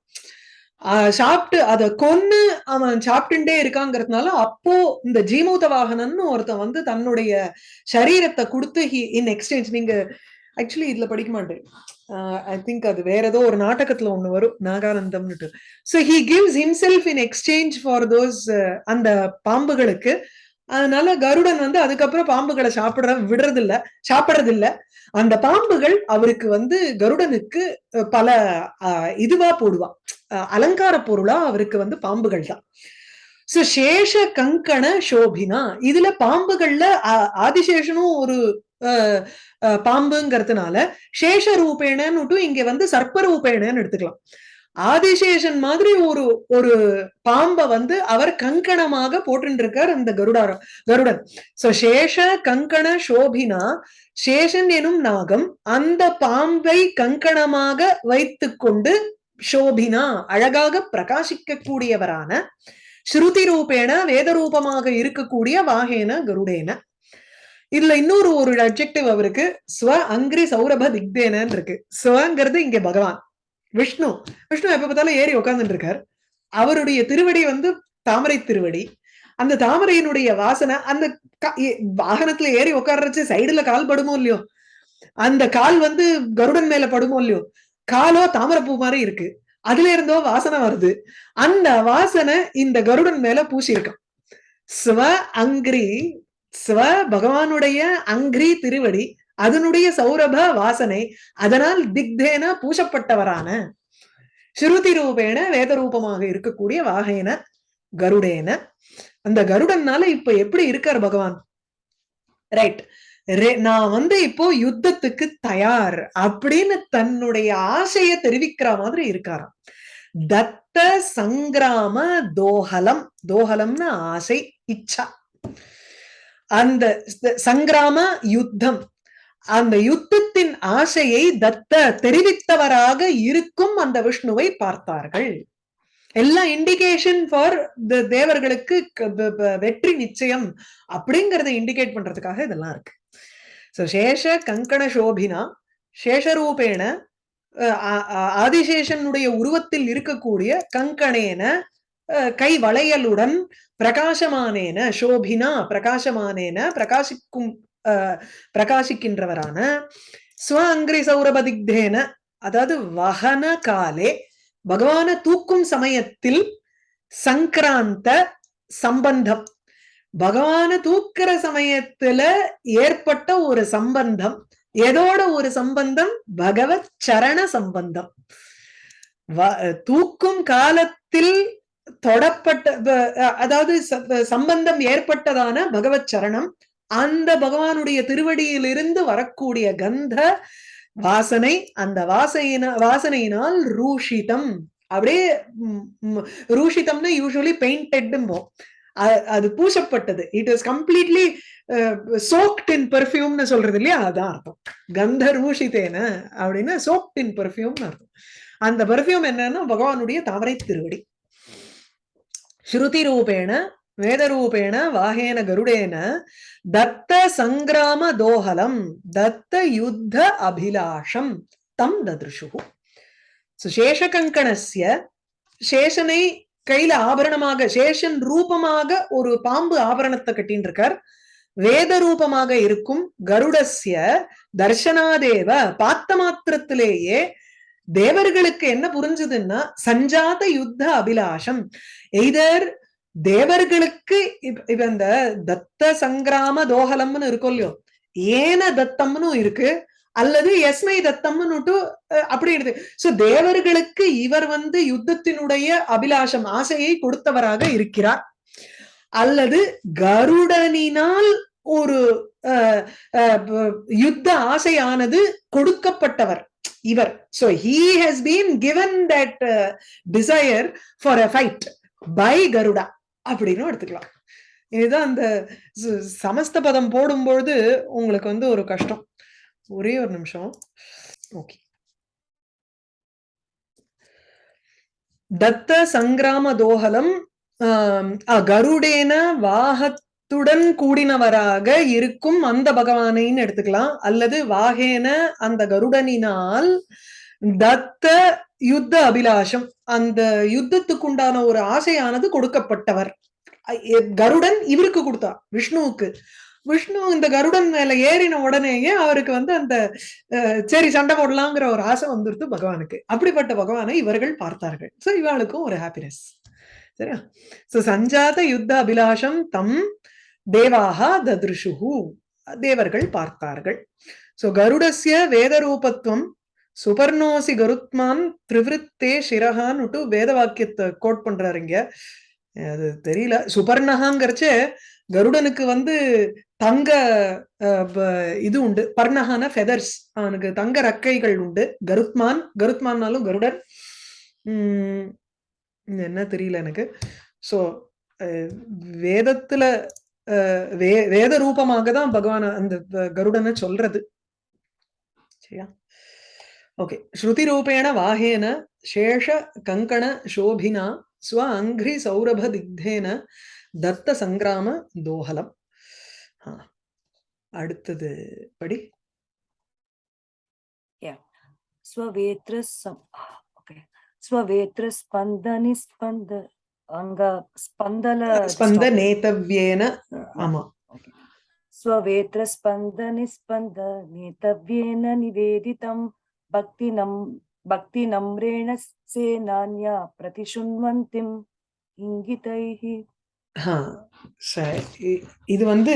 சாப்பிட்டு அத கொன்னு அவன் சாப்பிட்டுட்டே இருக்காங்கிறதுனால அப்போ இந்த ஜீமூத வாகனன்னு ஒருத்தன் வந்து தன்னுடைய சரீரத்தை கொடுத்து இன் எக்ஸ்சேஞ்ச் நீங்க ஆக்சுவலி இதுல படிக்க மாட்டேன். ஐ திங்க் அது வேற ஏதோ ஒரு நாடகத்துல ஒண்ணு வரும் நாகானந்தம்னுட்டு. So he gives himself in exchange for those அந்த பாம்புகளுக்கு அதனால கருடன் வந்து அதுக்கப்புறம் பாம்புகளை சாப்பிடுற விடுறது இல்ல சாப்பிடுறது இல்ல அந்த பாம்புகள் அவருக்கு வந்து கருடனுக்கு பல அஹ், இதுவா போடுவா அஹ், அலங்கார பொருளா அவருக்கு வந்து பாம்புகள் தான். சோ சேஷ கங்கண சோபினா இதுல பாம்புகள்ல ஆதிசேஷனும் ஒரு பாம்புங்கிறதுனால சேஷ ரூபேணன்னு இங்க வந்து சர்ப்ப ரூபேணன்னு எடுத்துக்கலாம். ஆதிசேஷன் மாதிரி ஒரு ஒரு பாம்பை வந்து அவர் கங்கணமாக போட்டு இருக்கார் அந்த கருடாரம் கருடன். சோ சேஷ கங்கண சோபினா சேஷன் எனும் நாகம் அந்த பாம்பை கங்கணமாக வைத்துக்கொண்டு சோபினா அழகாக பிரகாசிக்கக்கூடியவரான ஸ்ருதி ரூபேன வேத ரூபமாக இருக்கக்கூடிய வாகேன கருடேன. இதுல இன்னொரு ஒரு அப்ஜெக்டிவ் அவருக்கு ஸ்வ அங்கிரி சௌரப திக்தேனன் இருக்கு ஸ்வங்கிறது இங்க பகவான். விஷ்ணு. விஷ்ணு எப்ப பார்த்தாலும் ஏறி உட்கார்ந்துட்டு இருக்கார் அவருடைய திருவடி வந்து தாமரை திருவடி. அந்த தாமரையினுடைய வாசனை அந்த வாகனத்துல ஏறி உட்கார்றச்சு சைடுல கால் படுமோ இல்லையோ? அந்த கால் வந்து கருடன் மேல படுமோ இல்லையோ? காலோ தாமரைப்பூ மாதிரி இருக்கு. அதுல இருந்தோ வாசனை வருது. அந்த வாசனை இந்த கருடன் மேல பூசியிருக்கான். ஸ்வ அங்கிரி ஸ்வ பகவானுடைய அங்கிரி திருவடி அதனுடைய சௌரப வாசனை அதனால் திக்தேன பூசப்பட்டவரான ஸ்ருதி ரூபேன வேத ரூபமாக இருக்கக்கூடிய வாகைன கருடேன. அந்த கருடன்னால இப்ப எப்படி இருக்கார் பகவான்? ரைட் நான் வந்து இப்போ யுத்தத்துக்கு தயார் அப்படின்னு தன்னுடைய ஆசைய தெரிவிக்கிற மாதிரி இருக்காராம். தத்த சங்கிராம தோஹலம். தோஹலம்னு ஆசை இச்சா. அந்த சங்கிராம யுத்தம். அந்த யுத்தத்தின் ஆசையை தத்த தெரிவித்தவராக இருக்கும் அந்த விஷ்ணுவை பார்த்தார்கள். எல்லாம் இண்டிகேஷன் ஃபார் தேவர்களுக்கு வெற்றி நிச்சயம் அப்படிங்கறத இண்டிகேட் பண்றதுக்காக இதெல்லாம் இருக்கு. சோ சேஷ கங்கண சோபினா சேஷரூபேண அஹ், ஆதிசேஷனுடைய உருவத்தில் இருக்கக்கூடிய கங்கணேன அஹ், கை வளையலுடன் பிரகாசமானேன சோபினா பிரகாசமானேன பிரகாசிக்கும் பிரகாசிக்கின்றவரான ஸ்வ அங்கிரி சௌரபதிக்தேன அதாவது வகன காலே பகவான தூக்கும் சமயத்தில் சங்கராந்த சம்பந்தம். பகவான தூக்கிற சமயத்துல ஏற்பட்ட ஒரு சம்பந்தம் எதோட ஒரு சம்பந்தம்? பகவத் சரண சம்பந்தம். தூக்கும் காலத்தில் தொடப்பட்ட அதாவது ச- சம்பந்தம் ஏற்பட்டதான பகவத் சரணம் அந்த பகவானுடைய திருவடியிலிருந்து வரக்கூடிய கந்த வாசனை அந்த வாசையின வாசனையினால் ரூஷிதம். அப்படியே ரூஷிதம்னா யூஸ்வலி பெயிண்டெட்டும் அது பூசப்பட்டது. It is completely soaked in பெர்ஃபியூம்னு சொல்றது இல்லையா? அதான் அர்த்தம். கந்த ரூஷிதேன அப்படின்னா சோக்ட் இன் பெர்ஃபியூம்னு அர்த்தம். அந்த பெர்ஃபியூம் என்னன்னா பகவானுடைய தாமரை திருவடி. ஸ்ருதி ரூபேண வேதரூபேண வாகேன கருடேன தத்த சங்கிராம தோஹலம் தத்த யுத்த அபிலாஷம் தம் ததிருஷு. சேஷகங்கணஸ்ய சேஷனை கையில ஆபரணமாக சேஷன் ரூபமாக ஒரு பாம்பு ஆபரணத்தை கட்டின்னு இருக்கார் வேத ரூபமாக இருக்கும் கருடஸ்ய தர்ஷனாதேவ பார்த்த மாத்திரத்திலேயே தேவர்களுக்கு என்ன புரிஞ்சதுன்னா சஞ்சாத யுத்த அபிலாஷம். எய்தர் தேவர்களுக்கு இப்ப இந்த தத்த சங்கிராம தோஹலம்னு இருக்கும் இல்லையோ ஏன தத்தம்னு இருக்கு அல்லது எஸ்மை தத்தம்னுட்டு அப்படி இருக்கு. சோ தேவர்களுக்கு இவர் வந்து யுத்தத்தினுடைய அபிலாஷம் ஆசையை கொடுத்தவராக இருக்கிறார். அல்லது கருடனினால் ஒரு அஹ், அஹ், யுத்த ஆசையானது கொடுக்கப்பட்டவர் இவர். So he has been given that desire for a fight by Garuda அப்படின்னு எடுத்துக்கலாம். இதுதான் அந்த ச- சமஸ்த பதம் போடும்பொழுது உங்களுக்கு வந்து ஒரு கஷ்டம். ஒரே ஒரு நிமிஷம். ஓகே. தத்த சங்கிராம தோகலம் கருடேன வாகத்துடன் கூடினவராக இருக்கும் அந்த பகவானைன்னு எடுத்துக்கலாம். அல்லது வாகேன அந்த கருடனினால் தத்த யுத்த அபிலாஷம் அந்த யுத்தத்துக்குண்டான ஒரு ஆசையானது கொடுக்கப்பட்டவர். கருடன் இவருக்கு கொடுத்தா விஷ்ணுவுக்கு. விஷ்ணு இந்த கருடன் மேல ஏறின உடனேயே அவருக்கு வந்து அந்த சரி சண்டை போடலாங்கிற ஒரு ஆசை வந்துருது பகவானுக்கு. அப்படிப்பட்ட பகவானை இவர்கள் பார்த்தார்கள். சோ இவாளுக்கும் ஒரு ஹாப்பினஸ் சரியா? சோ சஞ்சாத யுத்த அபிலாஷம் தம் தேவாக ததிருஷுகு தேவர்கள் பார்த்தார்கள். சோ கருடஸ்ய வேதரூபத்துவம் சுபர்ணோசி கருத்மான் திரிவிருத்தே சிரகான்னுட்டு வேத வாக்கியத்தை கோட் பண்றாரு இங்க. அது தெரியல. சுபர்ணகாங்கிறச்சே கருடனுக்கு வந்து தங்க இது உண்டு. பர்ணகான ஃபெதர்ஸ் அவனுக்கு தங்க ரக்கைகள் உண்டு. கருத்மான் கருத்மான்னாலும் கருடன். உம் என்ன தெரியல எனக்கு. சோ வேதத்துல வே வேத ரூபமாக தான் பகவான் அந்த கருடனை சொல்றது. சரியா? ஓகே ஸ்ருதிரூபேண வாகேன சேஷ கங்கண சோபினா ஸ்வ அங்கிரி சௌரப திக்தேன தத்த சங்கிராம தோஹலம் அடுத்தது படி ஸ்வவேத்ர ஓகே ஸ்வவேத்ர ஸ்பந்தனி ஸ்பந்த அங்க ஸ்பந்தல ஸ்பந்த நேதவ்யேன ஆமா நிவேதிதம் भक्तिनं भक्तिनम्रेण सेनान्या प्रतिशृण्वन्तिम् इङ्गितैः ஆ, சரி. இ- இது வந்து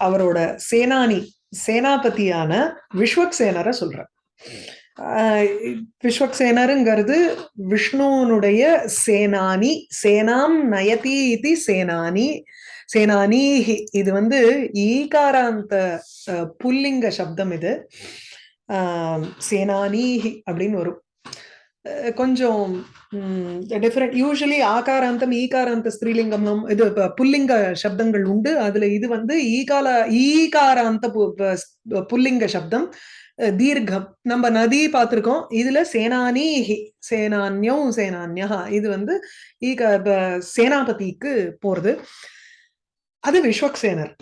அவரோட சேனானி சேனாபதியான விஸ்வக்சேனரை சொல்ற விஸ்வக்சேனருங்கிறது விஷ்ணுவனுடைய சேனானி சேனாம் நயதி இது சேனானி சேனானீஹி இது வந்து ஈகாராந்த அஹ், புல்லிங்க சப்தம் இது சேனானி அப்படின்னு வரும். அஹ், கொஞ்சம் டிஃப்ரெண்ட் யூஸ்வலி ஆகாராந்தம் ஈகாராந்த ஸ்திரீலிங்கம் இது புல்லிங்க சப்தங்கள் உண்டு. அதுல இது வந்து ஈகால ஈகாராந்த பு- புல்லிங்க சப்தம். அஹ், தீர்க்கம். நம்ம நதி பார்த்திருக்கோம். இதுல சேனானீஹி சேனான்யம் சேனான்யா இது வந்து ஈக ப- சேனாபதிக்கு போறது. அது விஸ்வக்சேனர்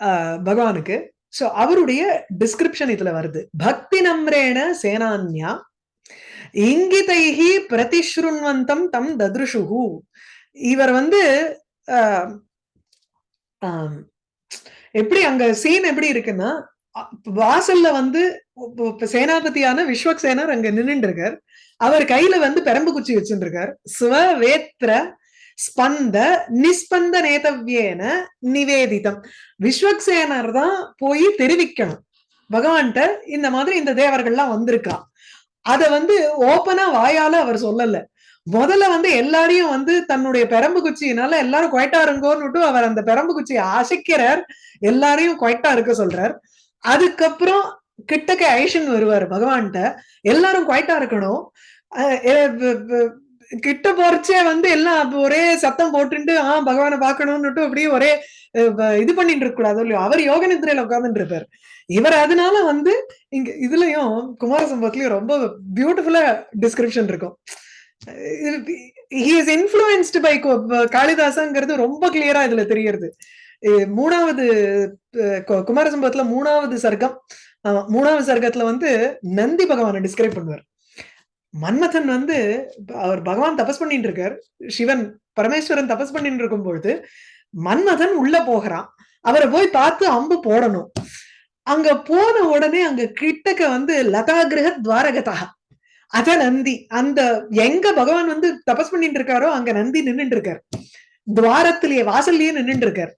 ஆஹ், பகவானுக்கு. சோ அவருடைய டிஸ்கிரிப்ஷன் இதுல வருது. பக்தி நம்ரேண சேனான்யா இங்கிதைஹி பிரதிஸ்ருண்வந்தம் தம் தத்ருஷுகு இவர் வந்து ஆஹ், எப்படி அங்க சீன் எப்படி இருக்குன்னா வாசல்ல வந்து சேனாபதியான விஸ்வக்சேனர் அங்க நின்னுட்டு இருக்கார். அவர் கையில வந்து பெரம்பு குச்சி வச்சுட்டு இருக்கார் ஸ்வவேத்ர ஸ்பந்த நிஸ்பந்த நேதவ்யேன நிவேதிதம். விஸ்வக்சேனர் தான் போய் தெரிவிக்கணும். பகவான்கிட்ட இந்த மாதிரி இந்த தேவர்கள்லாம் வந்திருக்கா. அத வந்து ஓப்பனா வாயால அவர் சொல்லல. முதல்ல வந்து எல்லாரையும் வந்து தன்னுடைய பெரம்பு குச்சியினால எல்லாரும் குவைட்டா இருங்கோன்னுட்டு அவர் அந்த பெரம்பு குச்சியை அசைக்கிறார். எல்லாரையும் குவைட்டா இருக்க சொல்றார். அதுக்கப்புறம் கிட்டக்க ஐஷன் வருவார் பகவான்கிட்ட. எல்லாரும் குவைட்டா இருக்கணும். அஹ் கிட்ட போறச்சே வந்து எல்லாம் ஒரே சத்தம் போட்டுட்டு ஆஹ் பகவானை பார்க்கணும்னுட்டு அப்படியே ஒரே இது பண்ணிட்டு இருக்க கூடாது இல்லையோ? அவர் யோக நிதிரையில உட்கார்ந்துட்டு இருப்பாரு. இவர் அதனால வந்து இங்க இதுலயும் குமார சம்பவத்திலயும் ரொம்ப பியூட்டிஃபுல்லா டிஸ்கிரிப்ஷன் இருக்கும். இஸ் இன்ஃபுளுன்ஸ்டு பை காளிதாசங்கிறது ரொம்ப கிளியரா இதுல தெரியறது மூணாவது குமார சம்பவத்துல மூணாவது சர்க்கம் மூணாவது சர்க்கத்துல வந்து நந்தி பகவானை டிஸ்கிரைப் பண்ணுவார். மன்மதன் வந்து அவர் பகவான் தபஸ் பண்ணிட்டு இருக்கார் சிவன் பரமேஸ்வரன் தபஸ் பண்ணிட்டு இருக்கும் பொழுது மன்மதன் உள்ள போகிறான். அவரை போய் பார்த்து அம்பு போடணும். அங்க போன உடனே அங்க கிட்டக்க வந்து லதா கிரக துவாரகதா. அத நந்தி அந்த எங்க பகவான் வந்து தபஸ் பண்ணிட்டு இருக்காரோ அங்க நந்தி நின்னுட்டு இருக்கார் துவாரத்திலேயே வாசல்லயே நின்னுட்டு இருக்கார்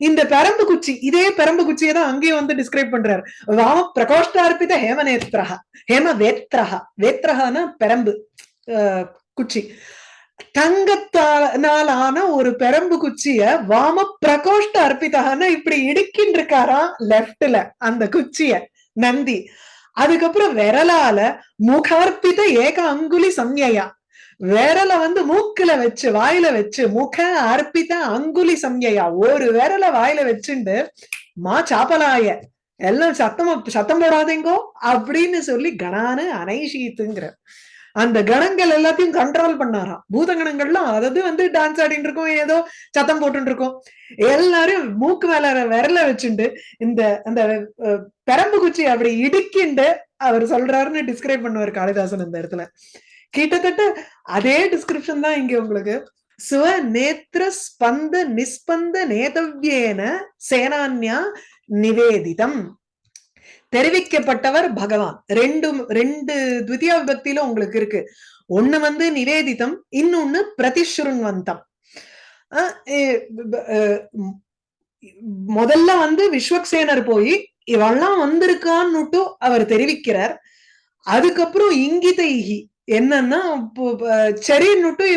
இந்த பெரம்பு குச்சி இதே பெரம்பு குச்சியை தான் அங்கேயும் வந்து டிஸ்கிரைப் பண்றாரு. வாம பிரகோஷ்டார்பித ஹேமநேத்ரஹா ஹேம வேத்ரஹா வேத்ரஹானா பெரம்பு குச்சி. தங்கத்தாலான ஒரு பெரம்பு குச்சிய வாம பிரகோஷ்ட அர்ப்பிதகான இப்படி இடுக்கின்னு இருக்காராம் லெப்ட்ல அந்த குச்சிய நந்தி. அதுக்கப்புறம் விரலால முகார்ப்பித ஏக அங்குலி சம்யா விரல வந்து மூக்குல வச்சு வாயில வச்சு முக அர்ப்பித அங்குலி சம்யா ஒரு விரல வாயில வச்சுண்டு மா சாப்பலாய. எல்லாம் சத்தமா சத்தம் போடாதீங்கோ அப்படின்னு சொல்லி கணானு அனைஷீத்துங்கிற அந்த கணங்கள் எல்லாத்தையும் கண்ட்ரோல் பண்ணாராம். பூதகணங்கள்லாம் அதாவது வந்து டான்ஸ் ஆடிட்டு இருக்கோம் ஏதோ சத்தம் போட்டு இருக்கோம். எல்லாரும் மூக்கு மேல விரல வச்சுண்டு இந்த அந்த பெரம்பு குச்சி அப்படி இடுக்கிண்டு அவர் சொல்றாருன்னு டிஸ்கிரைப் பண்ணுவார் காளிதாசன் இந்த இடத்துல. கிட்டத்தட்ட அதே டிஸ்கிரிப்ஷன் தான் இங்க உங்களுக்கு. சுவ நேத்திர ஸ்பந்த நிஸ்பந்த நேதவ்யேன சேனான்யா நிவேதிதம். தெரிவிக்கப்பட்டவர் பகவான். ரெண்டு ரெண்டு துவிதியா விபக்தியில உங்களுக்கு இருக்கு. ஒண்ணு வந்து நிவேதிதம் இன்னொன்னு பிரதிஷ்ருண்வந்தம். முதல்ல வந்து விஸ்வக்சேனர் போய் இவெல்லாம் வந்திருக்கான்னுட்டு அவர் தெரிவிக்கிறார். அதுக்கப்புறம் இங்கிதைகி என்னன்னா இப்போ,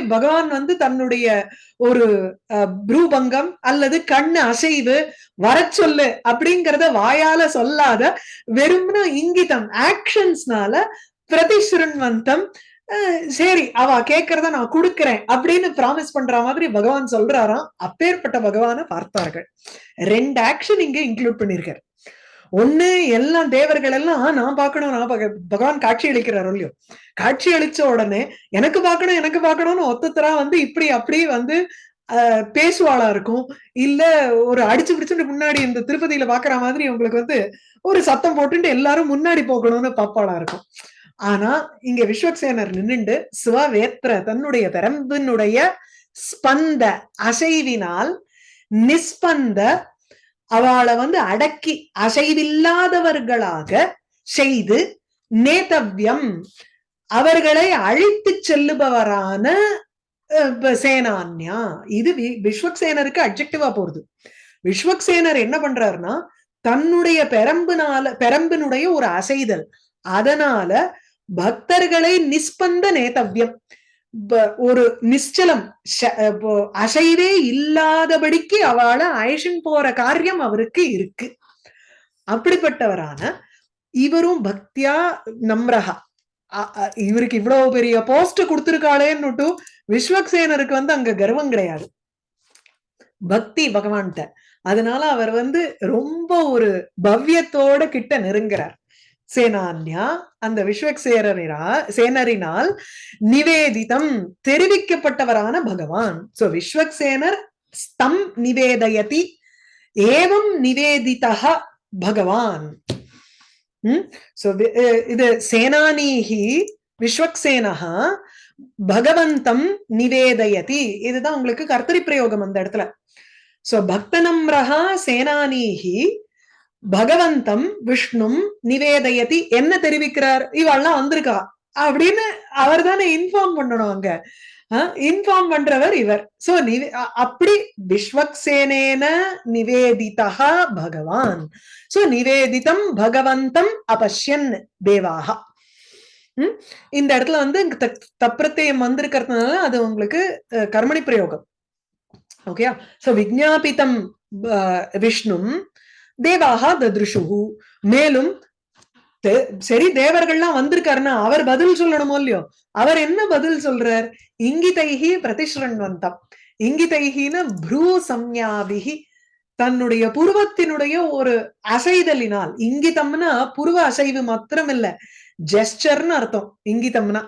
பகவான் வந்து தன்னுடைய ஒரு அஹ், அல்லது கண்ணு அசைவு வர சொல்லு அப்படிங்கறத வாயால சொல்லாத வெறும்னா இங்கிதம் ஆக்ஷன்ஸ்னால பிரதிசுரன்வந்தம் சரி அவ கேக்குறத நான் கொடுக்கறேன் அப்படின்னு ப்ராமிஸ் பண்ற மாதிரி பகவான் சொல்றாராம். அப்பேற்பட்ட பகவான பார்த்தார்கள். ரெண்டு ஆக்ஷன் இங்க இன்க்ளூட் பண்ணிருக்காரு. ஒண்ணு எல்லாம் தேவர்கள் எல்லாம் நான் பார்க்கணும் நான் பார்க்க பகவான் காட்சி அளிக்கிறாரோ இல்லையோ. காட்சி அளிச்ச உடனே எனக்கு பார்க்கணும் எனக்கு பார்க்கணும்னு ஒத்தத்தரா வந்து இப்படி அப்படி வந்து அஹ், பேசுவாளா இருக்கும். இல்ல ஒரு அடிச்சு பிடிச்சுட்டு முன்னாடி இந்த திருப்பதியில பாக்குற மாதிரி உங்களுக்கு வந்து ஒரு சத்தம் போட்டுட்டு எல்லாரும் முன்னாடி போகணும்னு பாப்பாளா இருக்கும். ஆனா இங்க விஸ்வக்சேனர் நின்னுண்டு சிவவேத்திர தன்னுடைய பெரம்பினுடைய ஸ்பந்த அசைவினால் நிஸ்பந்த அவளை வந்து அடக்கி அசைவில்லாதவர்களாக செய்து நேதவ்யம் அவர்களை அழைத்து செல்லுபவரான சேனான்யா. இது விஸ்வக்சேனருக்கு அப்ஜெக்டிவா போறது விஸ்வக்சேனர் என்ன பண்றாருன்னா தன்னுடைய பெரம்புனால பெரம்பினுடைய ஒரு அசைதல். அதனால பக்தர்களை நிஸ்பந்த நேதவ்யம். ஒரு நிச்சலம் அசைவே இல்லாதபடிக்கு அவளை அயஷன் போற காரியம் அவருக்கு இருக்கு. அப்படிப்பட்டவரான இவரும் பக்தியா நம்ரஹா. இவருக்கு இவ்வளவு பெரிய போஸ்ட் கொடுத்திருக்காளேன்னு விஸ்வக்சேனருக்கு வந்து அங்க கர்வம் கிடையாது. பக்தி பகவான்கிட்ட அதனால அவர் வந்து ரொம்ப ஒரு பவ்யத்தோட கிட்ட நெருங்குறார். சேனான்யா அந்த விஸ்வக்சேனரினா சேனரினால் நிவேதிதம் தெரிவிக்கப்பட்டவரான பகவான். சோ விஸ்வக்சேனர் ஸ்தம் நிவேதயதி ஏவம் நிவேதிதா பகவான். சோ இது சேனானீஹி விஸ்வக்சேனஹா பகவந்தம் நிவேதயதி. இதுதான் உங்களுக்கு கர்த்தரி பிரயோகம் அந்த இடத்துல. சோ பக்தனம்ரஹா சேனானீஹி பகவந்தம் விஷ்ணும் நிவேதயதி என்ன தெரிவிக்கிறார்? இவெல்லாம் வந்திருக்கா. அப்படின்னு அவர் தானே இன்ஃபார்ம் பண்ணணும் அங்க. இன்ஃபார்ம் பண்றவர் இவர். சோ நிவே அப்படி விஸ்வக்சேனேன நிவேதிதா பகவான். சோ நிவேதிதம் பகவந்தம் அபஷ்யன் தேவாக இந்த இடத்துல வந்து தப்பிரத்தையம் வந்திருக்கிறதுனால அது உங்களுக்கு கர்மணி பிரயோகம். ஓகே சோ விஜாபிதம் விஷ்ணும் தேவாகா தத்ருஷு மேலும் சரி தேவர்கள்லாம் வந்திருக்காருன்னா அவர் பதில் சொல்லணுமோ இல்லையோ? அவர் என்ன பதில் சொல்றார்? இங்கிதைஹி பிரதிஷ்ரண்வந்தம். இங்கிதைஹின ப்ரூ சம்யாபிகி தன்னுடைய புருவத்தினுடைய ஒரு அசைதலினால் இங்கிதம்னா புருவ அசைவு மாத்திரம் இல்ல ஜெஸ்டர்னு அர்த்தம் இங்கிதம்னா.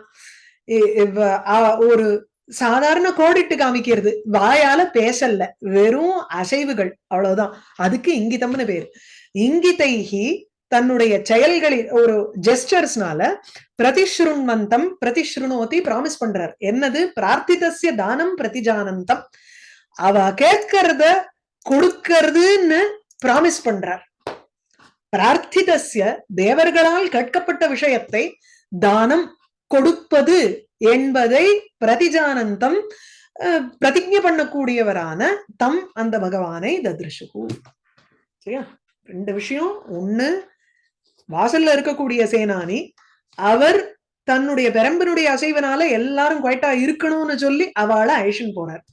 ஒரு சாதாரண கோடிட்டு காமிக்கிறது. வாயால பேசல்ல. வெறும் அசைவுகள். அவ்வளவுதான். அதுக்கு இங்கிதம்னு பேரு. இங்கிதைஹி தன்னுடைய செயல்களில் ஒரு ஜெஸ்டர்ஸ்னால பிரதிஸ்ருண்வந்தம் பிரதிஸ்ருணோதி ப்ராமிஸ் பண்றார். என்னது? பிரார்த்திதசிய தானம் பிரதிஜானந்தம். அவ கேட்கறத கொடுக்கறதுன்னு ப்ராமிஸ் பண்றார். பிரார்த்திதசிய தேவர்களால் கேட்கப்பட்ட விஷயத்தை தானம் கொடுப்பது என்பதை பிரதிஜானந்தம் பிரதிஜை பண்ணக்கூடியவரான தம் அந்த பகவானை தத்ருஷு சரியா? ரெண்டு விஷயம். ஒண்ணு வாசல்ல இருக்கக்கூடிய சேனானி அவர் தன்னுடைய பெரம்பனுடைய அசைவனால எல்லாரும் குவைட்டா இருக்கணும்னு சொல்லி அவளை அழிஷன் போனார்.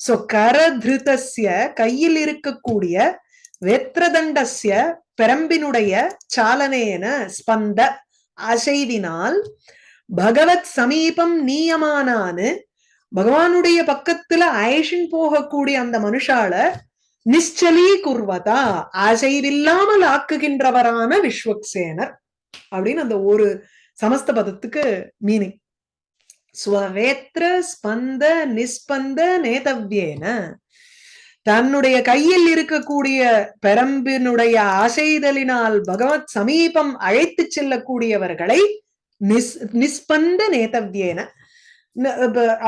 சோ கரதிருத்தசிய கையில் இருக்கக்கூடிய வெத்ரதண்டஸ்ய பெரம்பினுடைய சாலனேன ஸ்பந்த அசைவினால் பகவத் சமீபம் நீயமானான்னு பகவானுடைய பக்கத்துல அயஷன் போகக்கூடிய அந்த மனுஷால நிச்சலீ குர்வதா அசைவில்லாமல் ஆக்குகின்றவரான விஸ்வக்சேனர் அப்படின்னு அந்த ஒரு சமஸ்த பதத்துக்கு மீனிங் ஸ்வவேத்ர ஸ்பந்த நிஸ்பந்த நேதவ்யேன. தன்னுடைய கையில் இருக்கக்கூடிய பெரம்பினுடைய ஆசைதலினால் பகவத் சமீபம் அழைத்து செல்லக்கூடியவர்களை நிஸ் நிஸ்பந்த நேதவ்யேன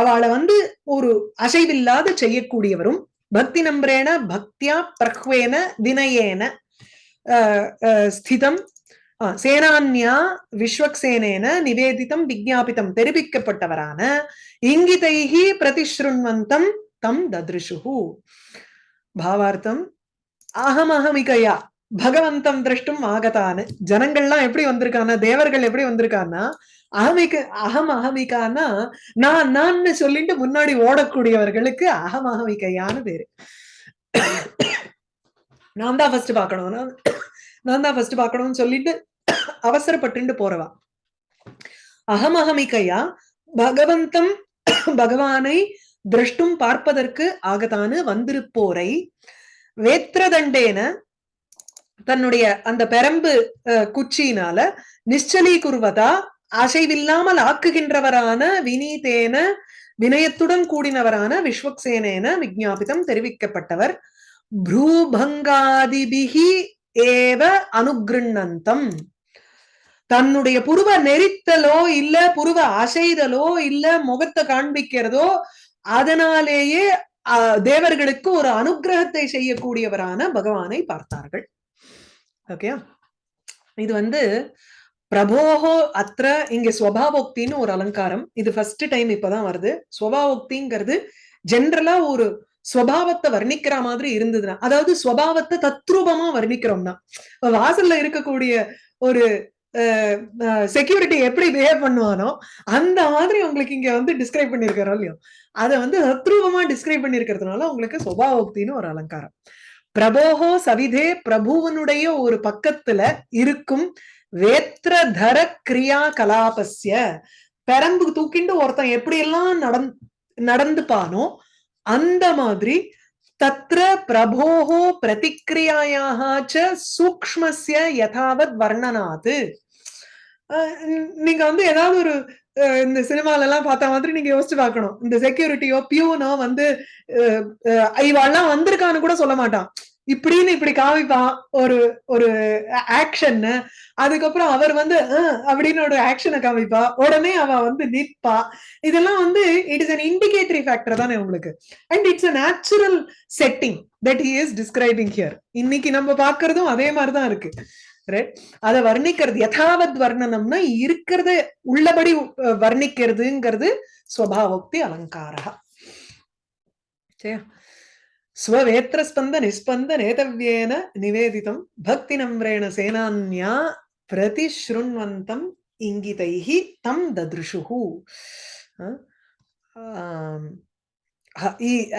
அவளை வந்து ஒரு அசைவில்லாத செய்யக்கூடியவரும் பக்தி நம்பரேன பக்தியா பிரஹ்வேன வினயேன ஸ்திதம் சேனான்யா விஸ்வக்சேனேன நிவேதிதம் விஜாபிதம் தெரிவிக்கப்பட்டவரான இங்கிதைகி பிரதிஷ்ருண்வந்தம் தம் ததிருஷு பாவார்த்தம் அகமகமிகையா. பகவந்தம் திரஷ்டும் ஆகத்தான்னு ஜனங்கள்லாம் எப்படி வந்திருக்கானா தேவர்கள் எப்படி வந்திருக்கான்னா அகமிக்க அகம் அகமிக்கானா நான் நான் சொல்லிட்டு முன்னாடி ஓடக்கூடியவர்களுக்கு அகம் அகமிகையான்னு பேரு. நான் தான் ஃபர்ஸ்ட் பார்க்கணும். நான் தான் ஃபர்ஸ்ட் பார்க்கணும்னு சொல்லிட்டு அவசரப்பட்டு போறவா. அகம் அகமிக்கையா? பகவந்தம் பகவானை திரஷ்டும் பார்ப்பதற்கு ஆகத்தானு வந்திருப்போரை. வேத்திரதண்டேன தன்னுடைய அந்த பெரம்பு குச்சியினால நிச்சலீ குருவதா அசைவில்லாமல் ஆக்குகின்றவரான வினீதேன வினயத்துடன் கூடினவரான விஸ்வக்சேனேன விஜாபிதம் தெரிவிக்கப்பட்டவர். ப்ரூபங்காதிபிகி ஏவ அனுகிருண்ணந்தம். தன்னுடைய புருவ நெரித்தலோ இல்ல புருவ அசைதலோ இல்ல முகத்தை காண்பிக்கிறதோ அதனாலேயே தேவர்களுக்கு ஒரு அனுக்கிரகத்தை செய்யக்கூடியவரான பகவானை பார்த்தார்கள். ஓகே இது வந்து பிரபோகோ அத்த இங்க ஸ்வபாவோக்தின்னு ஒரு அலங்காரம். இது ஃபர்ஸ்ட் டைம் இப்பதான் வருது. ஸ்வபாவோக்திங்கிறது ஜென்ரலா ஒரு ஸ்வபாவத்தை வர்ணிக்கிற மாதிரி இருந்ததுன்னா அதாவது ஸ்வபாவத்தை தத்ரூபமா வர்ணிக்கிறோம்னா இப்ப வாசல்ல இருக்கக்கூடிய ஒரு செக்யூரிட்டி எப்படி பிஹேவ் பண்ணுவானோ அந்த மாதிரி உங்களுக்கு இங்க வந்து டிஸ்கிரைப் பண்ணிருக்கிறோம் இல்லையோ? அதை வந்து தத்ரூபமா டிஸ்கிரைப் பண்ணிருக்கிறதுனால உங்களுக்கு சுபாவோக்தின்னு ஒரு அலங்காரம். பிரபோகோ சவிதே பிரபுவனுடைய ஒரு பக்கத்துல இருக்கும் வேத்திரதர கிரியா கலாபஸ்ய பெரம்பு தூக்கிண்டு ஒருத்தன் எப்படி எல்லாம் நடந் நடந்துப்பானோ அந்த மாதிரி தத்ர பிரபோகோ பிரதிக்ரியாயாக ச யதாவத் வர்ணனாது. நீங்க வந்து ஏதாவது ஒரு இந்த சினிமால எல்லாம் பார்த்த மாதிரி நீங்க யோசிச்சு பார்க்கணும். இந்த செக்யூரிட்டியோ பியூனோ வந்து அஹ், அஹ், வந்திருக்கான்னு கூட சொல்ல மாட்டான். இப்படின்னு இப்படி காமிப்பான் ஒரு ஒரு ஆக்ஷன் அதுக்கப்புறம் அவர் வந்து அப்படின்னு ஒரு ஆக்ஷனை காமிப்பா. உடனே அவ வந்து நிற்பா. இதெல்லாம் வந்து it is an indicatory factor தானே உங்களுக்கு. And it's a natural setting that he is describing here இன்னைக்கு நம்ம பாக்குறதும் அதே மாதிரிதான் இருக்கு. அதை வர்ணிக்கிறது யதாவத் வர்ணனம்னா இருக்கிறத உள்ளபடி வர்ணிக்கிறதுங்கிறது ஸ்வபாவோக்தி அலங்காரா சரியா? ஸ்வவேத்திரஸ்பந்த நிஸ்பந்த நேதவ்யேன நிவேதிதம் பக்தி நம்ரேண சேனான்யா பிரதிஷ்ருண்வந்தம் இங்கிதைஹி தம் தத்ருஷுஹு.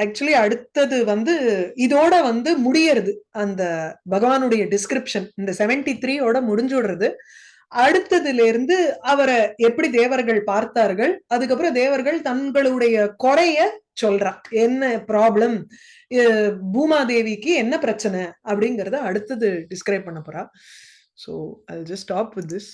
ஆக்சுவலி அடுத்தது வந்து இதோட வந்து முடியறது. அந்த பகவானுடைய டிஸ்கிரிப்ஷன் இந்த செவன்டி த்ரீயோட முடிஞ்சுடுறது அடுத்ததுல இருந்து அவரை எப்படி தேவர்கள் பார்த்தார்கள் அதுக்கப்புறம் தேவர்கள் தங்களுடைய குறைய சொல்றா. என்ன ப்ராப்ளம் பூமாதேவிக்கு என்ன பிரச்சனை? அப்படிங்கறத அடுத்தது டிஸ்கிரைப் பண்ண போறா. So I just stop with this